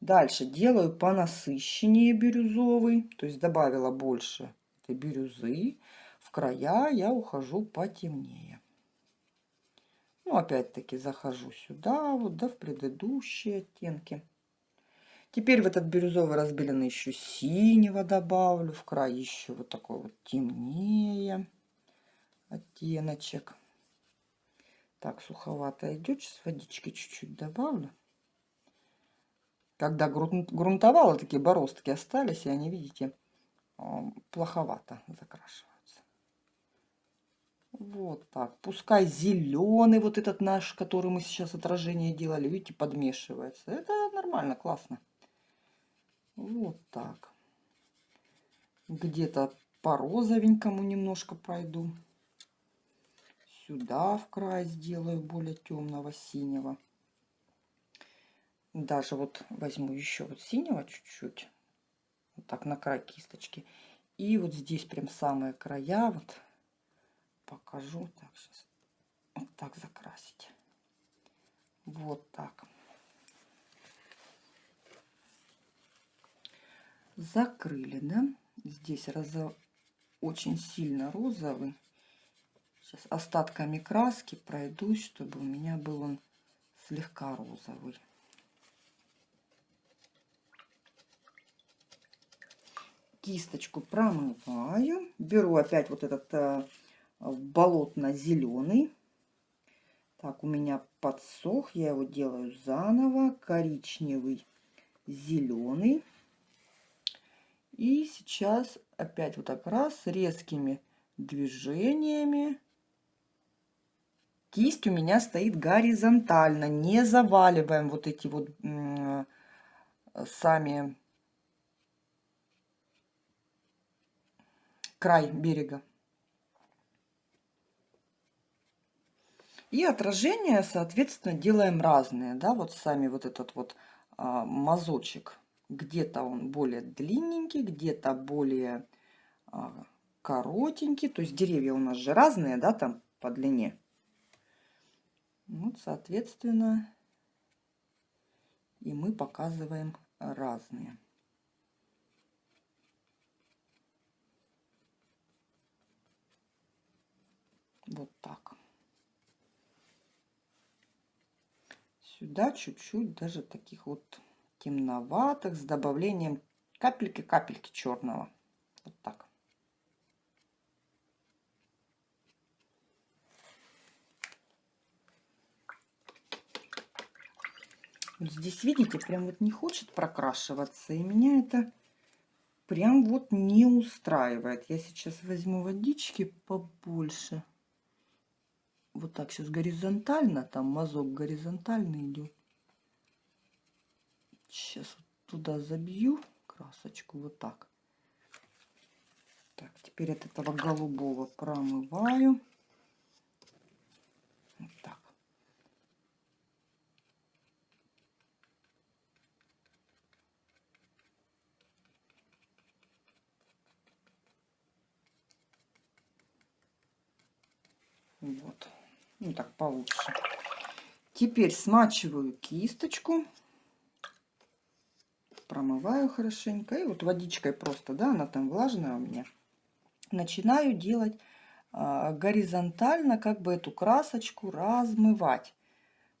Дальше делаю понасыщеннее бирюзовый, то есть добавила больше этой бирюзы края я ухожу потемнее. Ну, опять-таки захожу сюда, вот, да, в предыдущие оттенки. Теперь в этот бирюзовый разбеленный еще синего добавлю. В край еще вот такой вот темнее оттеночек. Так, суховато идет. Сейчас водички чуть-чуть добавлю. Когда грунтовала, такие бороздки остались, и они, видите, плоховато закрашивают. Вот так. Пускай зеленый вот этот наш, который мы сейчас отражение делали, видите, подмешивается. Это нормально, классно. Вот так. Где-то по розовенькому немножко пройду. Сюда в край сделаю более темного синего. Даже вот возьму еще вот синего чуть-чуть. Вот так на край кисточки. И вот здесь прям самые края вот покажу. Так, сейчас вот так закрасить. Вот так. Закрыли, да? Здесь розов... очень сильно розовый. Сейчас остатками краски пройдусь, чтобы у меня был он слегка розовый. Кисточку промываю. Беру опять вот этот э, болотно-зеленый. Так, у меня подсох, я его делаю заново. Коричневый, зеленый. И сейчас опять вот так раз резкими движениями. Кисть у меня стоит горизонтально, не заваливаем вот эти вот сами край берега. И отражения, соответственно, делаем разные, да, вот сами вот этот вот а, мазочек. Где-то он более длинненький, где-то более а, коротенький. То есть деревья у нас же разные, да, там по длине. Вот, соответственно, и мы показываем разные. Вот так. Сюда чуть-чуть даже таких вот темноватых с добавлением капельки-капельки черного. Вот так. Здесь, видите, прям вот не хочет прокрашиваться. И меня это прям вот не устраивает. Я сейчас возьму водички побольше. Вот так сейчас горизонтально, там мазок горизонтально идет. Сейчас туда забью красочку вот так. Так, теперь от этого голубого промываю. Вот так. Вот. Ну так получше. Теперь смачиваю кисточку. Промываю хорошенько. И вот водичкой просто, да, она там влажная у меня. Начинаю делать а, горизонтально, как бы эту красочку размывать.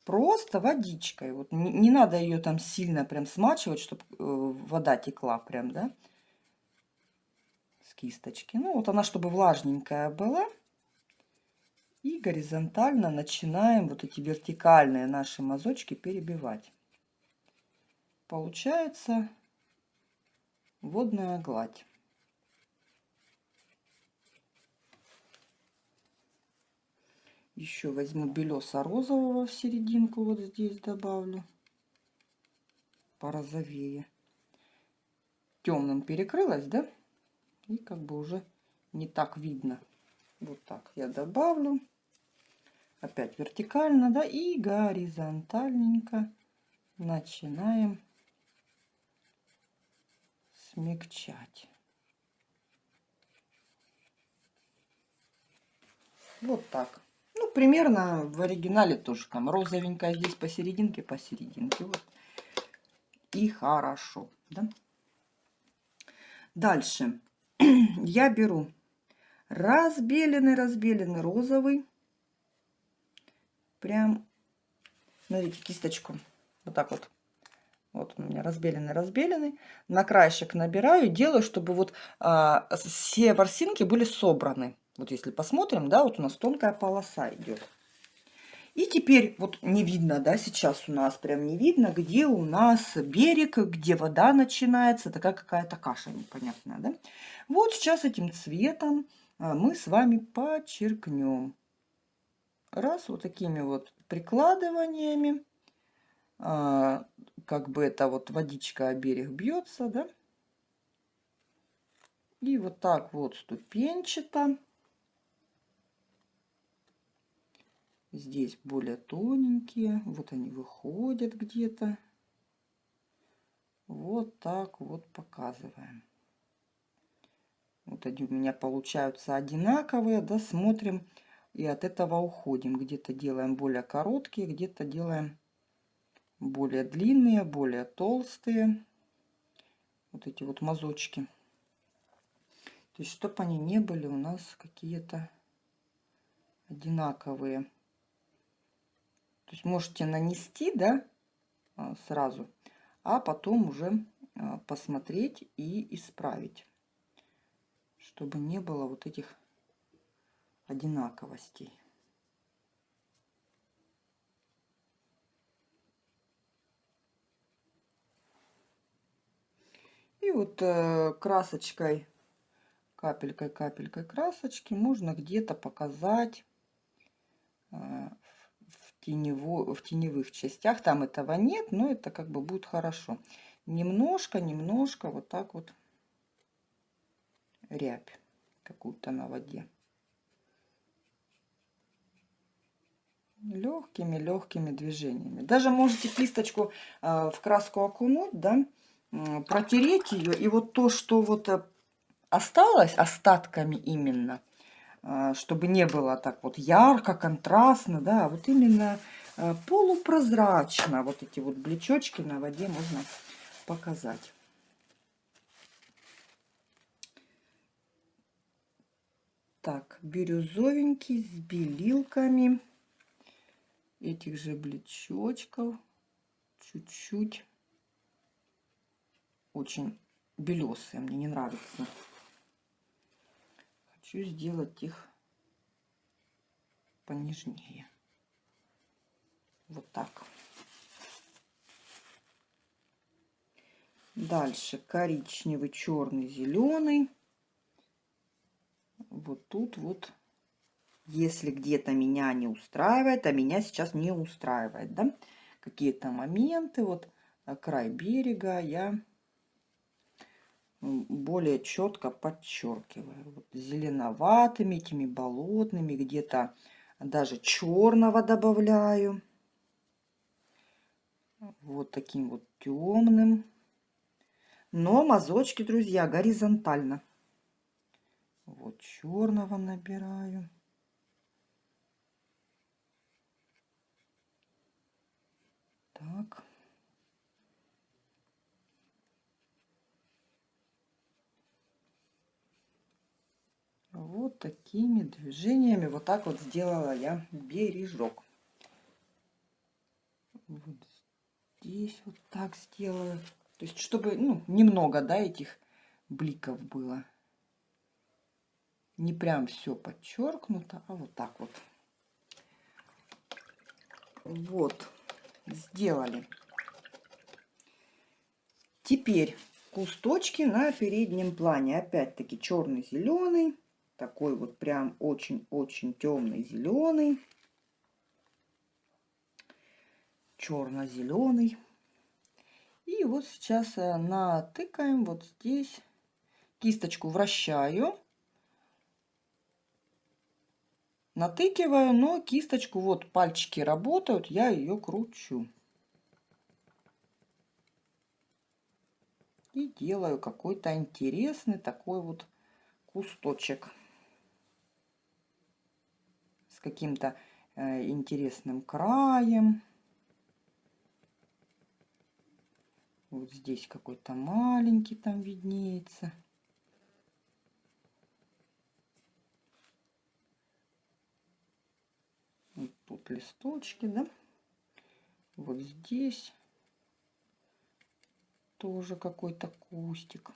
Просто водичкой. Вот не, не надо ее там сильно прям смачивать, чтобы э, вода текла прям, да, с кисточки. Ну, вот она, чтобы влажненькая была. И горизонтально начинаем вот эти вертикальные наши мазочки перебивать. Получается водная гладь. Еще возьму белеса розового в серединку, вот здесь добавлю. Порозовее. Темным перекрылась, да? И как бы уже не так видно. Вот так я добавлю опять вертикально, да, и горизонтальненько начинаем смягчать. Вот так. Ну, примерно в оригинале тоже там розовенькая здесь посерединке, посерединке. Вот. И хорошо, да? Дальше я беру разбеленный, разбеленный розовый прям, смотрите, кисточку, вот так вот. Вот у меня разбеленный, разбеленный. На краешек набираю, делаю, чтобы вот а, все ворсинки были собраны. Вот если посмотрим, да, вот у нас тонкая полоса идет. И теперь вот не видно, да, сейчас у нас прям не видно, где у нас берег, где вода начинается, такая какая-то каша непонятная, да. Вот сейчас этим цветом а, мы с вами подчеркнем раз вот такими вот прикладываниями, а, как бы это вот водичка о берег бьется, да, и вот так вот ступенчато. Здесь более тоненькие, вот они выходят где-то. Вот так вот показываем. Вот они у меня получаются одинаковые, да, смотрим и от этого уходим. Где-то делаем более короткие, где-то делаем более длинные, более толстые. Вот эти вот мазочки. То есть, чтобы они не были у нас какие-то одинаковые. То есть, можете нанести, да, а, сразу, а потом уже а, посмотреть и исправить. Чтобы не было вот этих одинаковостей. И вот э, красочкой, капелькой, капелькой красочки можно где-то показать э, в, тенево, в теневых частях. Там этого нет, но это как бы будет хорошо. Немножко, немножко вот так вот рябь какую-то на воде. легкими-легкими движениями. Даже можете кисточку э, в краску окунуть, да, протереть ее, и вот то, что вот э, осталось остатками именно, э, чтобы не было так вот ярко, контрастно, да, а вот именно э, полупрозрачно, вот эти вот блечочки на воде можно показать. Так, бирюзовенький с белилками этих же блечочков. Чуть-чуть. Очень белесые, мне не нравится. Хочу сделать их понежнее. Вот так. Дальше коричневый, черный, зеленый. Вот тут вот если где-то меня не устраивает, а меня сейчас не устраивает, да, какие-то моменты, вот э, край берега я более четко подчеркиваю. Вот зеленоватыми, этими болотными, где-то даже черного добавляю. Вот таким вот темным. Но мазочки, друзья, горизонтально. Вот черного набираю. Так. Вот такими движениями вот так вот сделала я бережок. Вот здесь вот так сделаю. То есть, чтобы, ну, немного, да, этих бликов было. Не прям все подчеркнуто, а вот так вот. Вот сделали. Теперь кусточки на переднем плане. Опять-таки черный-зеленый. Такой вот прям очень-очень темный зеленый. Черно-зеленый. И вот сейчас э, натыкаем вот здесь. Кисточку вращаю. натыкиваю, но кисточку, вот пальчики работают, я ее кручу. И делаю какой-то интересный такой вот кусточек. Каким-то э, интересным краем. Вот здесь какой-то маленький там виднеется. тут листочки, да. Вот здесь тоже какой-то кустик.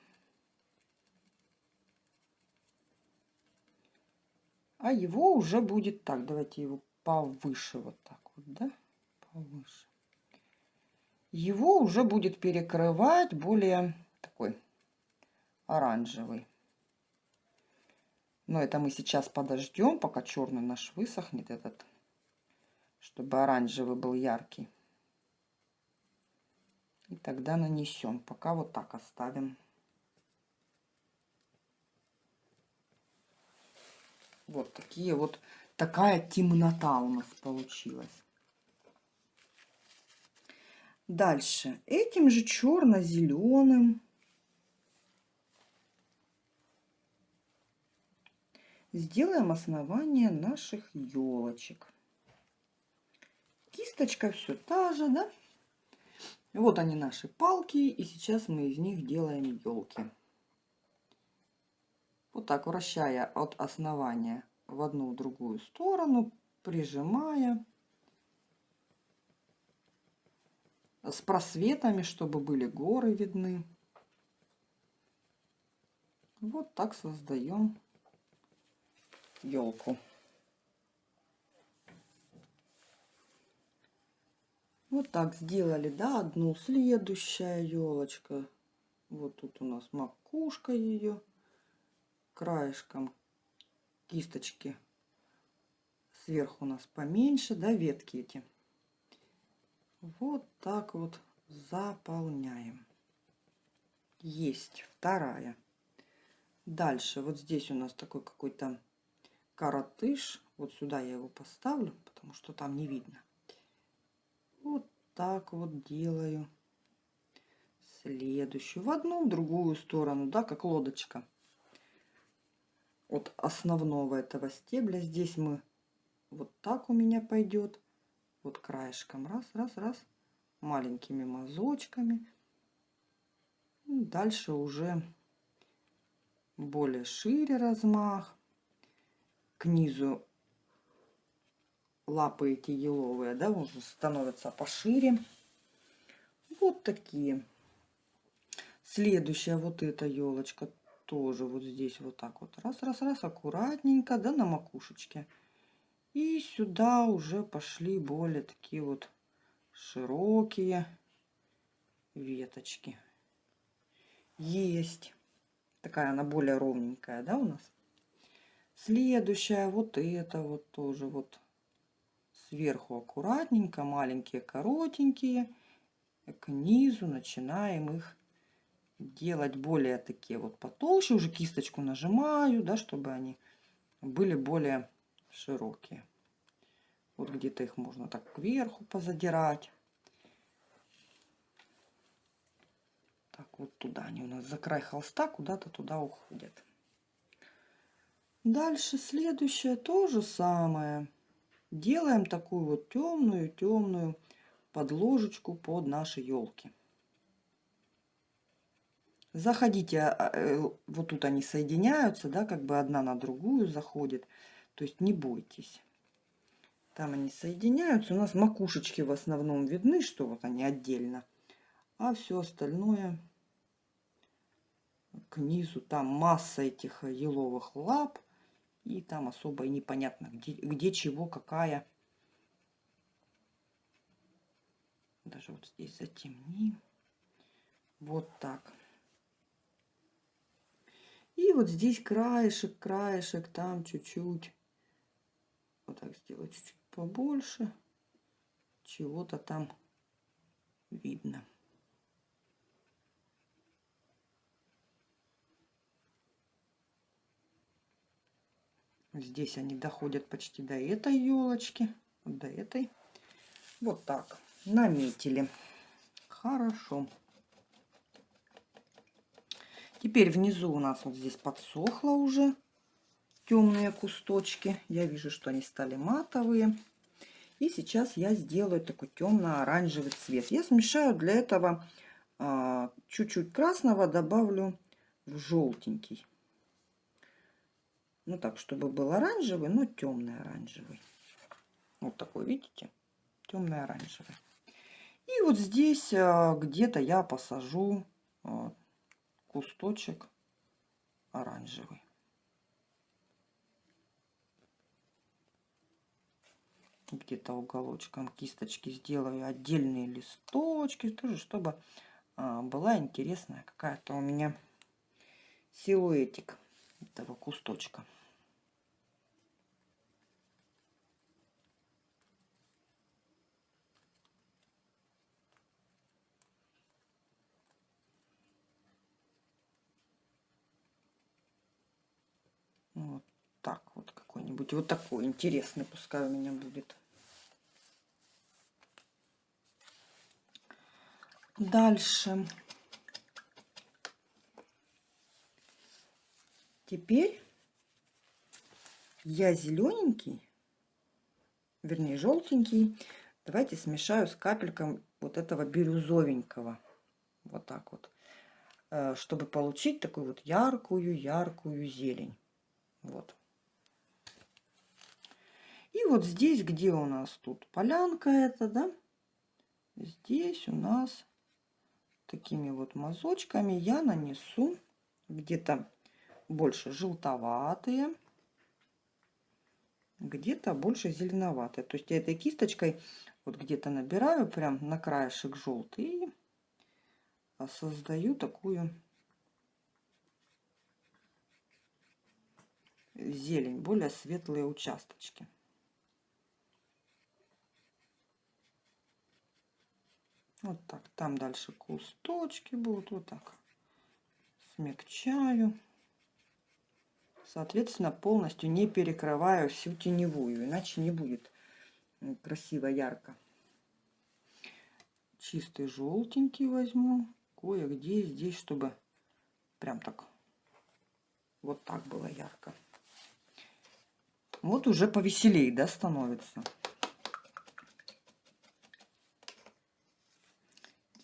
А его уже будет так. Давайте его повыше вот так вот, да? Повыше. Его уже будет перекрывать более такой оранжевый. Но это мы сейчас подождем, пока черный наш высохнет этот чтобы оранжевый был яркий. И тогда нанесем. Пока вот так оставим. Вот такие вот, такая темнота у нас получилась. Дальше. Этим же черно-зеленым сделаем основание наших елочек кисточка все та же, да? Вот они наши палки, и сейчас мы из них делаем елки. Вот так вращая от основания в одну в другую сторону, прижимая. С просветами, чтобы были горы видны. Вот так создаем елку. Вот так сделали, да, одну следующая елочка. Вот тут у нас макушка ее. Краешком кисточки сверху у нас поменьше, да, ветки эти. Вот так вот заполняем. Есть вторая. Дальше вот здесь у нас такой какой-то коротыш. Вот сюда я его поставлю, потому что там не видно. Вот так вот делаю. Следующую. В одну, в другую сторону, да, как лодочка. От основного этого стебля. Здесь мы вот так у меня пойдет. Вот краешком. Раз, раз, раз. Маленькими мазочками. Дальше уже более шире размах. К низу лапы эти еловые, да, уже становятся пошире. Вот такие. Следующая вот эта елочка тоже вот здесь вот так вот. Раз, раз, раз, аккуратненько, да, на макушечке. И сюда уже пошли более такие вот широкие веточки. Есть. Такая она более ровненькая, да, у нас? Следующая, вот это вот тоже вот сверху аккуратненько, маленькие, коротенькие. К низу начинаем их делать более такие вот потолще. Уже кисточку нажимаю, да, чтобы они были более широкие. Вот где-то их можно так кверху позадирать. Так, вот туда они у нас за край холста куда-то туда уходят. Дальше следующее то же самое. Делаем такую вот темную-темную подложечку под наши елки. Заходите, а, э, вот тут они соединяются, да, как бы одна на другую заходит. То есть не бойтесь. Там они соединяются. У нас макушечки в основном видны, что вот они отдельно. А все остальное к низу. Там масса этих еловых лап. И там особо и непонятно, где, где чего, какая. Даже вот здесь затемни. Вот так. И вот здесь краешек, краешек, там чуть-чуть. Вот так сделать чуть-чуть побольше. Чего-то там видно. Здесь они доходят почти до этой елочки, до этой. Вот так наметили. Хорошо. Теперь внизу у нас вот здесь подсохло уже темные кусточки. Я вижу, что они стали матовые. И сейчас я сделаю такой темно-оранжевый цвет. Я смешаю для этого а, чуть-чуть красного, добавлю в желтенький. Ну так, чтобы был оранжевый, но темный оранжевый. Вот такой, видите? Темный оранжевый. И вот здесь а, где-то я посажу а, кусточек оранжевый. Где-то уголочком кисточки сделаю отдельные листочки, тоже чтобы а, была интересная какая-то у меня силуэтик этого кусточка. Вот так вот какой-нибудь. Вот такой интересный пускай у меня будет. Дальше. Теперь я зелененький, вернее желтенький, давайте смешаю с капельком вот этого бирюзовенького. Вот так вот. Э, чтобы получить такую вот яркую-яркую зелень. Вот. И вот здесь, где у нас тут полянка это, да, здесь у нас такими вот мазочками я нанесу где-то больше желтоватые, где-то больше зеленоватые. То есть я этой кисточкой вот где-то набираю прям на краешек желтый создаю такую зелень, более светлые участочки. Вот так. Там дальше кусточки будут. Вот так. Смягчаю. соответственно, полностью не перекрываю всю теневую, иначе не будет красиво, ярко. Чистый желтенький возьму, кое-где здесь, чтобы прям так, вот так было ярко. Вот уже повеселее, да, становится.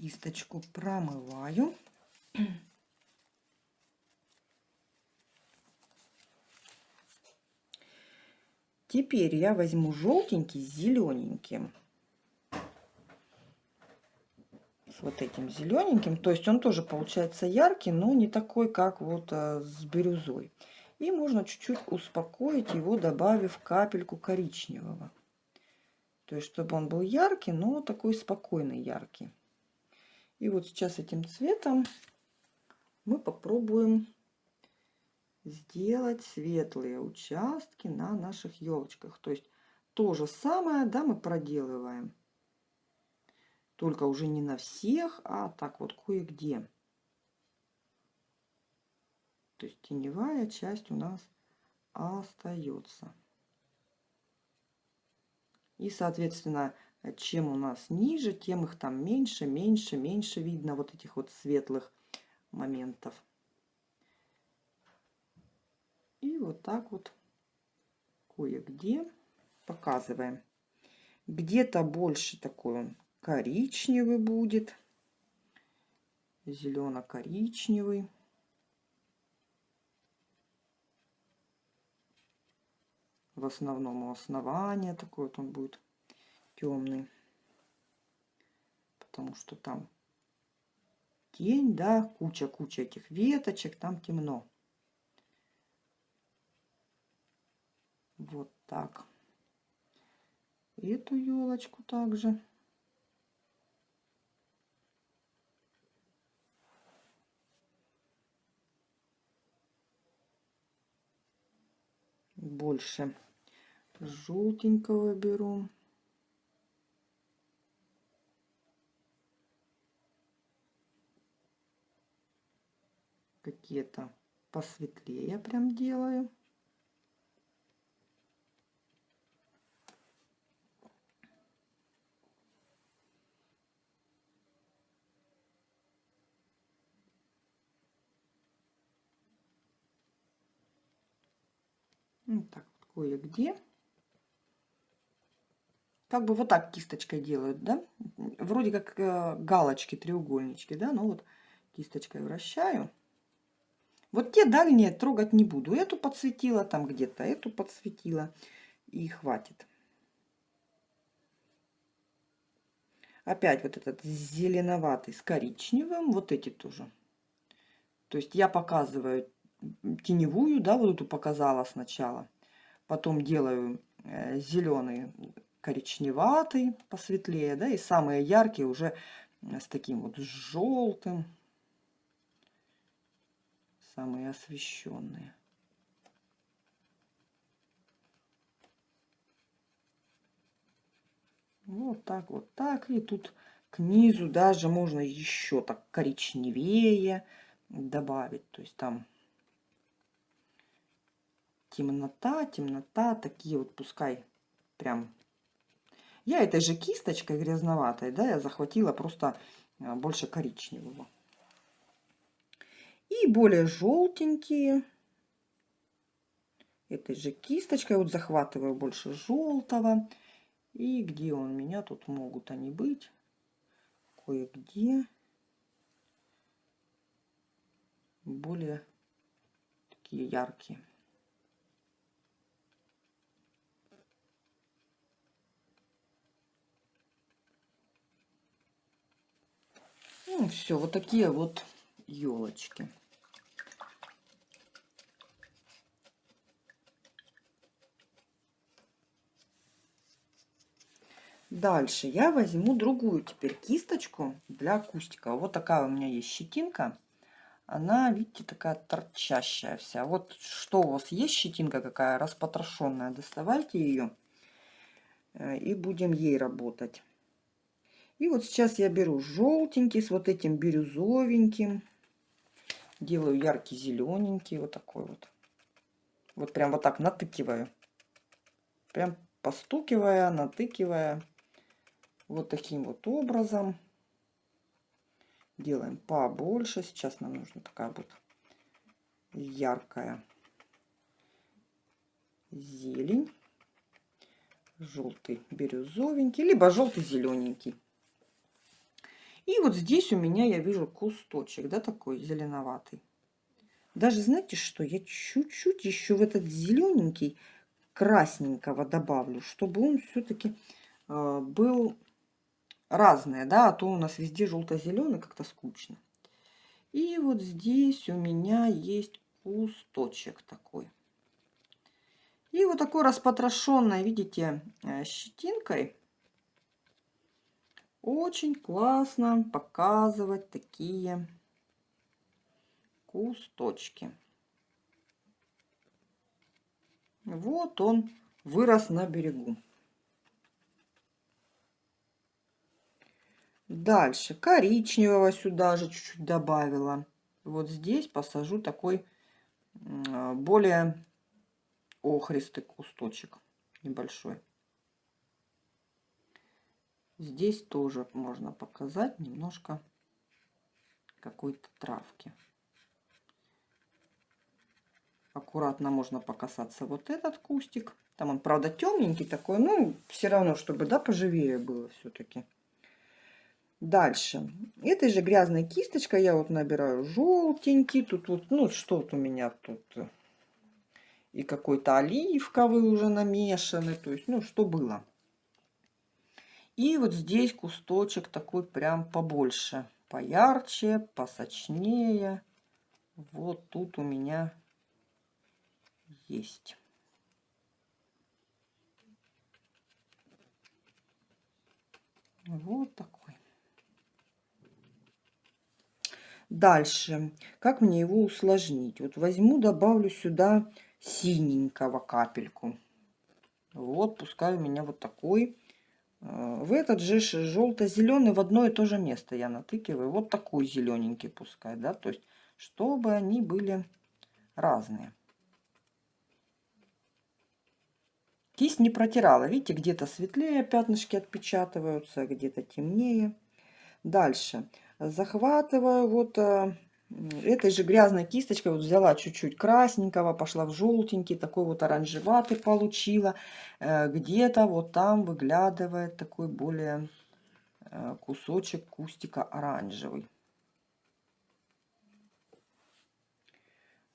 Кисточку промываю. Теперь я возьму желтенький с зелененьким. С вот этим зелененьким. То есть он тоже получается яркий, но не такой, как вот а, с бирюзой. И можно чуть-чуть успокоить его, добавив капельку коричневого. То есть, чтобы он был яркий, но такой спокойный яркий. И вот сейчас этим цветом мы попробуем сделать светлые участки на наших елочках. То есть то же самое, да, мы проделываем. Только уже не на всех, а так вот кое-где. То есть теневая часть у нас остается. И, соответственно, чем у нас ниже, тем их там меньше, меньше, меньше видно вот этих вот светлых моментов. И вот так вот кое-где показываем. Где-то больше такой он коричневый будет, зелено-коричневый. В основном у основания такой вот он будет темный. Потому что там тень, да, куча-куча этих веточек, там темно. Вот так. Эту елочку также. Больше желтенького беру. Какие-то посветлее прям делаю. Вот так вот кое-где. Как бы вот так кисточкой делают, да? Вроде как э, галочки, треугольнички, да? Ну вот кисточкой вращаю. Вот те дальние трогать не буду. Эту подсветила там где-то, эту подсветила. И хватит. Опять вот этот зеленоватый с коричневым. Вот эти тоже. То есть я показываю теневую, да, вот эту показала сначала. Потом делаю э, зеленый коричневатый, посветлее, да, и самые яркие уже с таким вот желтым. Самые освещенные. Вот так, вот так. И тут к низу даже можно еще так коричневее добавить. То есть там темнота, темнота, такие вот пускай прям... Я этой же кисточкой грязноватой, да, я захватила просто а, больше коричневого. И более желтенькие. Этой же кисточкой вот захватываю больше желтого. И где у меня тут могут они быть? Кое-где. Более такие яркие. Ну, все, вот такие вот елочки. Дальше я возьму другую теперь кисточку для кустика. Вот такая у меня есть щетинка. Она, видите, такая торчащая вся. Вот что у вас есть щетинка какая распотрошенная, доставайте ее э, и будем ей работать. И вот сейчас я беру желтенький с вот этим бирюзовеньким. Делаю яркий зелененький, вот такой вот. Вот прям вот так натыкиваю. Прям постукивая, натыкивая. Вот таким вот образом. Делаем побольше. Сейчас нам нужна такая вот яркая зелень. Желтый бирюзовенький, либо желтый зелененький. И вот здесь у меня я вижу кусточек, да, такой зеленоватый. Даже знаете что, я чуть-чуть еще в этот зелененький красненького добавлю, чтобы он все-таки э, был разный, да, а то у нас везде желто-зеленый, как-то скучно. И вот здесь у меня есть кусточек такой. И вот такой распотрошенной, видите, э, щетинкой очень классно показывать такие кусточки. Вот он вырос на берегу. Дальше коричневого сюда же чуть-чуть добавила. Вот здесь посажу такой более охристый кусточек небольшой. Здесь тоже можно показать немножко какой-то травки. Аккуратно можно покасаться вот этот кустик. Там он, правда, темненький такой, ну, все равно, чтобы, да, поживее было все-таки. Дальше. Этой же грязной кисточкой я вот набираю желтенький. Тут вот, ну, что вот у меня тут и какой-то оливковый уже намешанный. То есть, ну, что было. И вот здесь кусточек такой прям побольше. Поярче, посочнее. Вот тут у меня есть. Вот такой. Дальше, как мне его усложнить? Вот возьму, добавлю сюда синенького капельку. Вот, пускай у меня вот такой. Э, в этот же желто-зеленый в одно и то же место я натыкиваю. Вот такой зелененький пускай, да, то есть, чтобы они были разные. Кисть не протирала. Видите, где-то светлее пятнышки отпечатываются, где-то темнее. Дальше. Захватываю вот э, этой же грязной кисточкой. Вот взяла чуть-чуть красненького, пошла в желтенький, такой вот оранжеватый получила. Э, где-то вот там выглядывает такой более э, кусочек кустика оранжевый.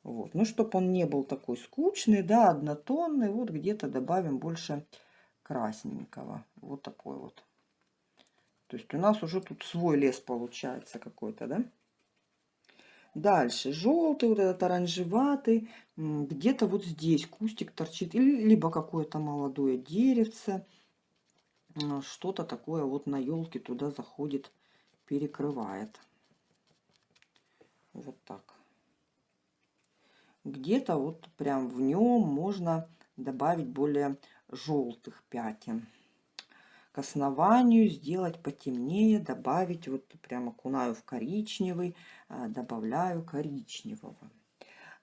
Вот. Ну, чтобы он не был такой скучный, да, однотонный, вот где-то добавим больше красненького. Вот такой вот. То есть у нас уже тут свой лес получается какой-то, да? Дальше желтый, вот этот оранжеватый, где-то вот здесь кустик торчит, либо какое-то молодое деревце, что-то такое вот на елке туда заходит, перекрывает. Вот так где-то вот прям в нем можно добавить более желтых пятен. Основанию сделать потемнее, добавить, вот прям окунаю в коричневый, а, добавляю коричневого.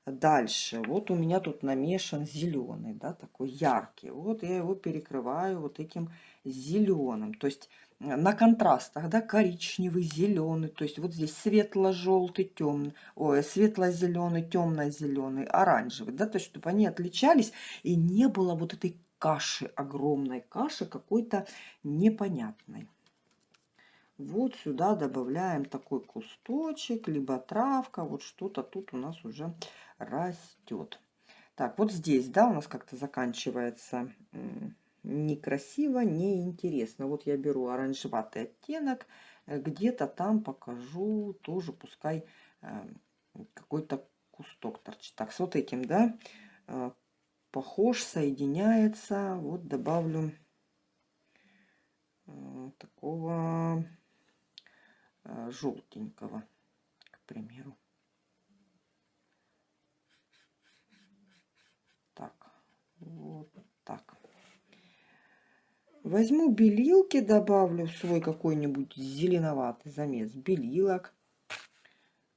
Дальше, вот у меня тут намешан зеленый, да, такой яркий. Вот я его перекрываю вот этим зеленым. То есть на контрастах, да, коричневый, зеленый, то есть вот здесь светло-желтый, темный, ой, светло-зеленый, темно-зеленый, оранжевый, да, то есть чтобы они отличались и не было вот этой каши, огромной каши какой-то непонятной. Вот сюда добавляем такой кусточек, либо травка, вот что-то тут у нас уже растет. Так, вот здесь, да, у нас как-то заканчивается некрасиво, неинтересно. Вот я беру оранжеватый оттенок, э, где-то там покажу тоже, пускай э, какой-то кусток торчит. Так, с вот этим, да, э, похож, соединяется. Вот добавлю такого желтенького, к примеру. Так, вот так. Возьму белилки, добавлю в свой какой-нибудь зеленоватый замес белилок.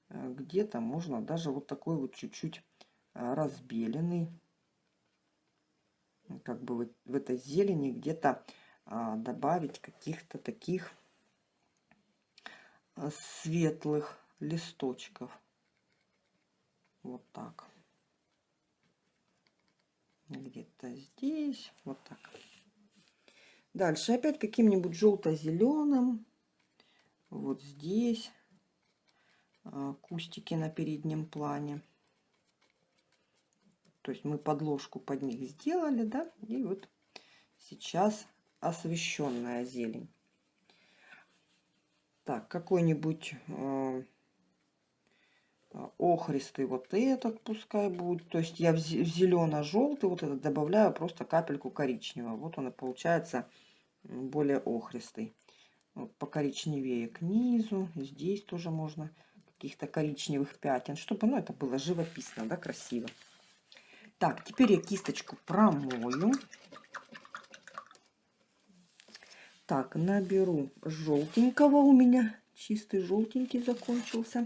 Э, где-то можно даже вот такой вот чуть-чуть э, разбеленный как бы в, в этой зелени где-то а, добавить каких-то таких а, светлых листочков. Вот так. Где-то здесь. Вот так. Дальше опять каким-нибудь желто-зеленым. Вот здесь. А, кустики на переднем плане. То есть мы подложку под них сделали, да, и вот сейчас освещенная зелень. Так, какой-нибудь э, охристый вот этот пускай будет. То есть я в зелено-желтый вот этот добавляю просто капельку коричневого. Вот он и получается более охристый. Вот покоричневее к низу. Здесь тоже можно каких-то коричневых пятен, чтобы ну, это было живописно, да, красиво. Так, теперь я кисточку промою. Так, наберу желтенького у меня. Чистый желтенький закончился.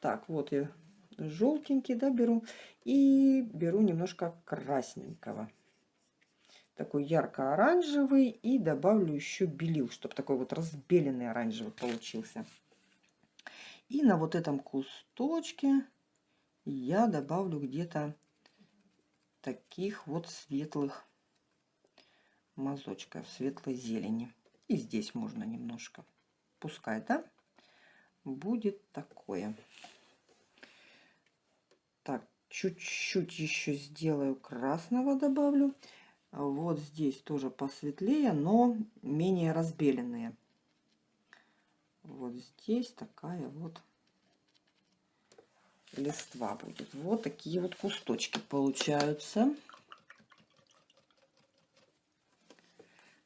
Так, вот я желтенький, да. И беру немножко красненького. Такой ярко-оранжевый. И добавлю еще белил, чтобы такой вот разбеленный оранжевый получился. И на вот этом кусточке я добавлю где-то таких вот светлых мазочков, светлой зелени. И здесь можно немножко. Пускай, да, будет такое. Так, чуть-чуть еще сделаю красного добавлю. Вот здесь тоже посветлее, но менее разбеленные. Вот здесь такая вот листва будет. Вот такие вот кусточки получаются.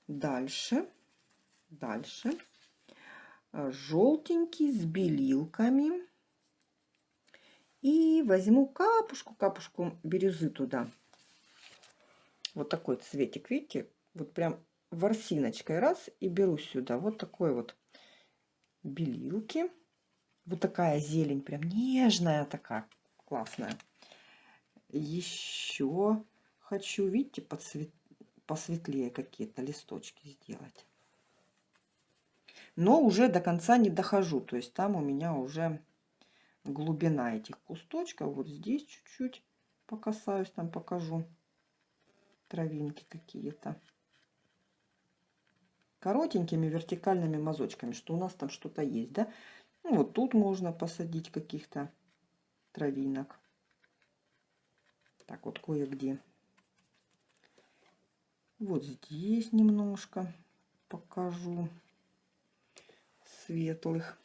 Дальше, дальше. Желтенький с белилками. И возьму капушку, капушку бирюзы туда. Вот такой цветик, видите? Вот прям ворсиночкой раз и беру сюда. Вот такой вот белилки. Вот такая зелень, прям нежная такая, классная. Еще хочу, видите, подсвет... посветлее какие-то листочки сделать. Но уже до конца не дохожу, то есть там у меня уже глубина этих кусточков. Вот здесь чуть-чуть покасаюсь, там покажу травинки какие-то коротенькими вертикальными мазочками, что у нас там что-то есть, да. Ну, вот тут можно посадить каких-то травинок. Так вот кое-где. Вот здесь немножко покажу светлых.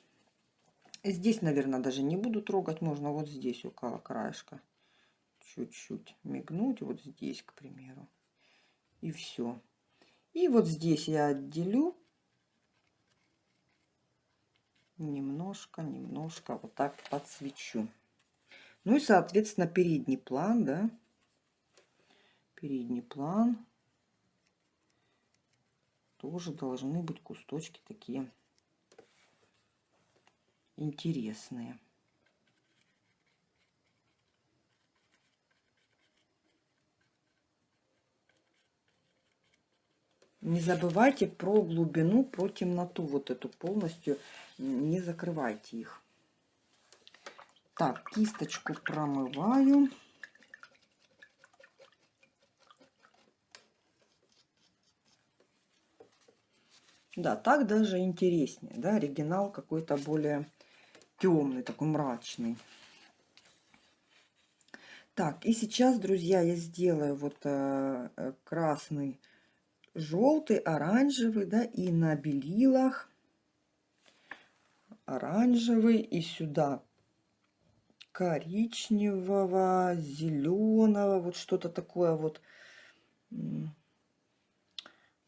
Здесь, наверное, даже не буду трогать. Можно вот здесь около краешка чуть-чуть мигнуть. Вот здесь, к примеру. И все. И вот здесь я отделю немножко, немножко вот так подсвечу. Ну и, соответственно, передний план, да, передний план тоже должны быть кусточки такие интересные. Не забывайте про глубину, про темноту вот эту полностью. Не закрывайте их. Так, кисточку промываю. Да, так даже интереснее. Да, оригинал какой-то более темный, такой мрачный. Так, и сейчас, друзья, я сделаю вот э, э красный желтый, оранжевый, да, и на белилах оранжевый, и сюда коричневого, зеленого, вот что-то такое вот,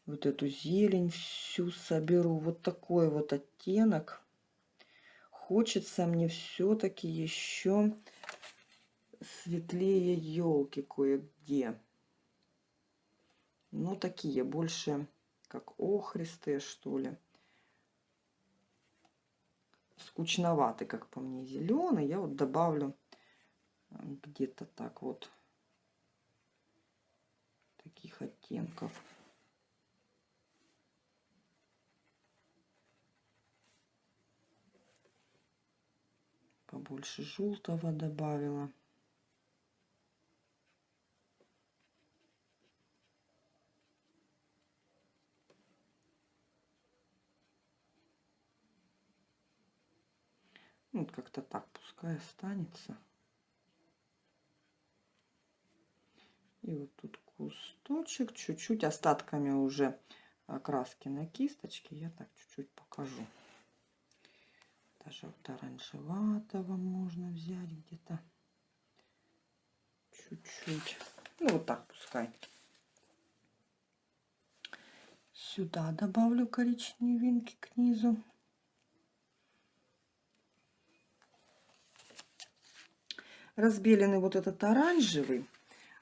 вот эту зелень всю соберу, вот такой вот оттенок. Хочется мне все-таки еще светлее елки кое-где ну, такие больше как охристые, что ли. Скучноватый, как по мне, зеленый. Я вот добавлю э, где-то так вот таких оттенков. Побольше желтого добавила. Вот как-то так пускай останется. И вот тут кусточек, чуть-чуть остатками уже краски на кисточке я так чуть-чуть покажу. Даже вот оранжеватого можно взять где-то чуть-чуть. Ну вот так пускай. Сюда добавлю коричневинки к низу. Разбеленный вот этот оранжевый,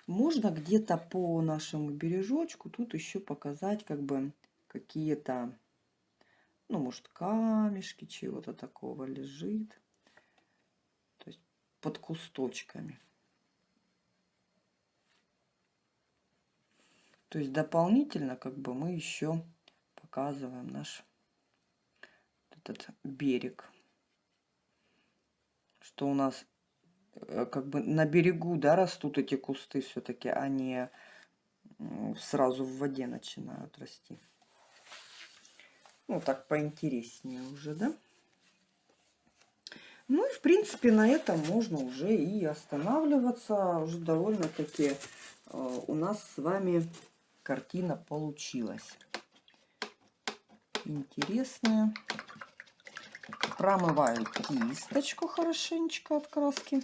можно где-то по нашему бережочку тут еще показать как бы какие-то, ну, может, камешки чего-то такого лежит. То есть под кусточками. То есть дополнительно как бы мы еще показываем наш этот берег. Что у нас как бы на берегу, да, растут эти кусты все-таки, а не сразу в воде начинают расти. Ну, так поинтереснее уже, да? Ну и, в принципе, на этом можно уже и останавливаться. Уже довольно-таки э, у нас с вами картина получилась. Интересная. Промываю кисточку хорошенечко от краски.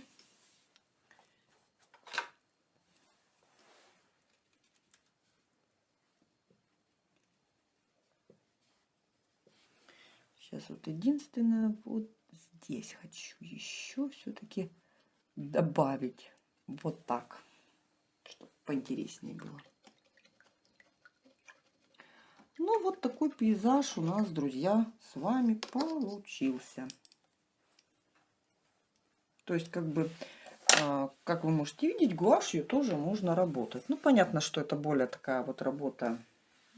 Сейчас вот единственное, вот здесь хочу еще все-таки добавить вот так, чтобы поинтереснее было. Ну, вот такой пейзаж у нас, друзья, с вами получился. То есть, как бы, а, как вы можете видеть, гуашью тоже можно работать. Ну, понятно, что это более такая вот работа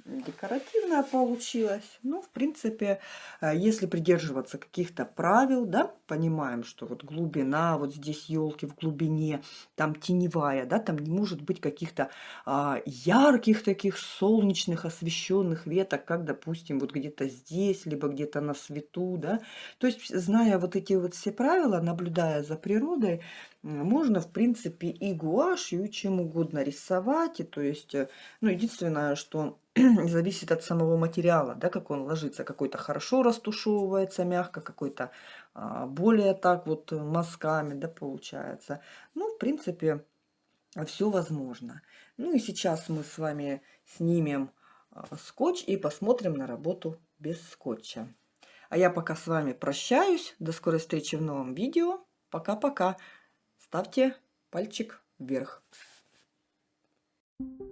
декоративная получилась. Ну, в принципе, э, если придерживаться каких-то правил, да, понимаем, что вот глубина, вот здесь елки в глубине, там теневая, да, там не может быть каких-то а, ярких таких солнечных освещенных веток, как, допустим, вот где-то здесь, либо где-то на свету, да. То есть, зная вот эти вот все правила, наблюдая за природой, можно, в принципе, и гуашью, чем угодно рисовать. И, то есть, э, ну, единственное, что зависит от самого материала, да, как он ложится. Какой-то хорошо растушевывается мягко, какой-то а, более так вот мазками, да, получается. Ну, в принципе, все возможно. Ну и сейчас мы с вами снимем а, скотч и посмотрим на работу без скотча. А я пока с вами прощаюсь. До скорой встречи в новом видео. Пока-пока. Ставьте пальчик вверх. Thank you.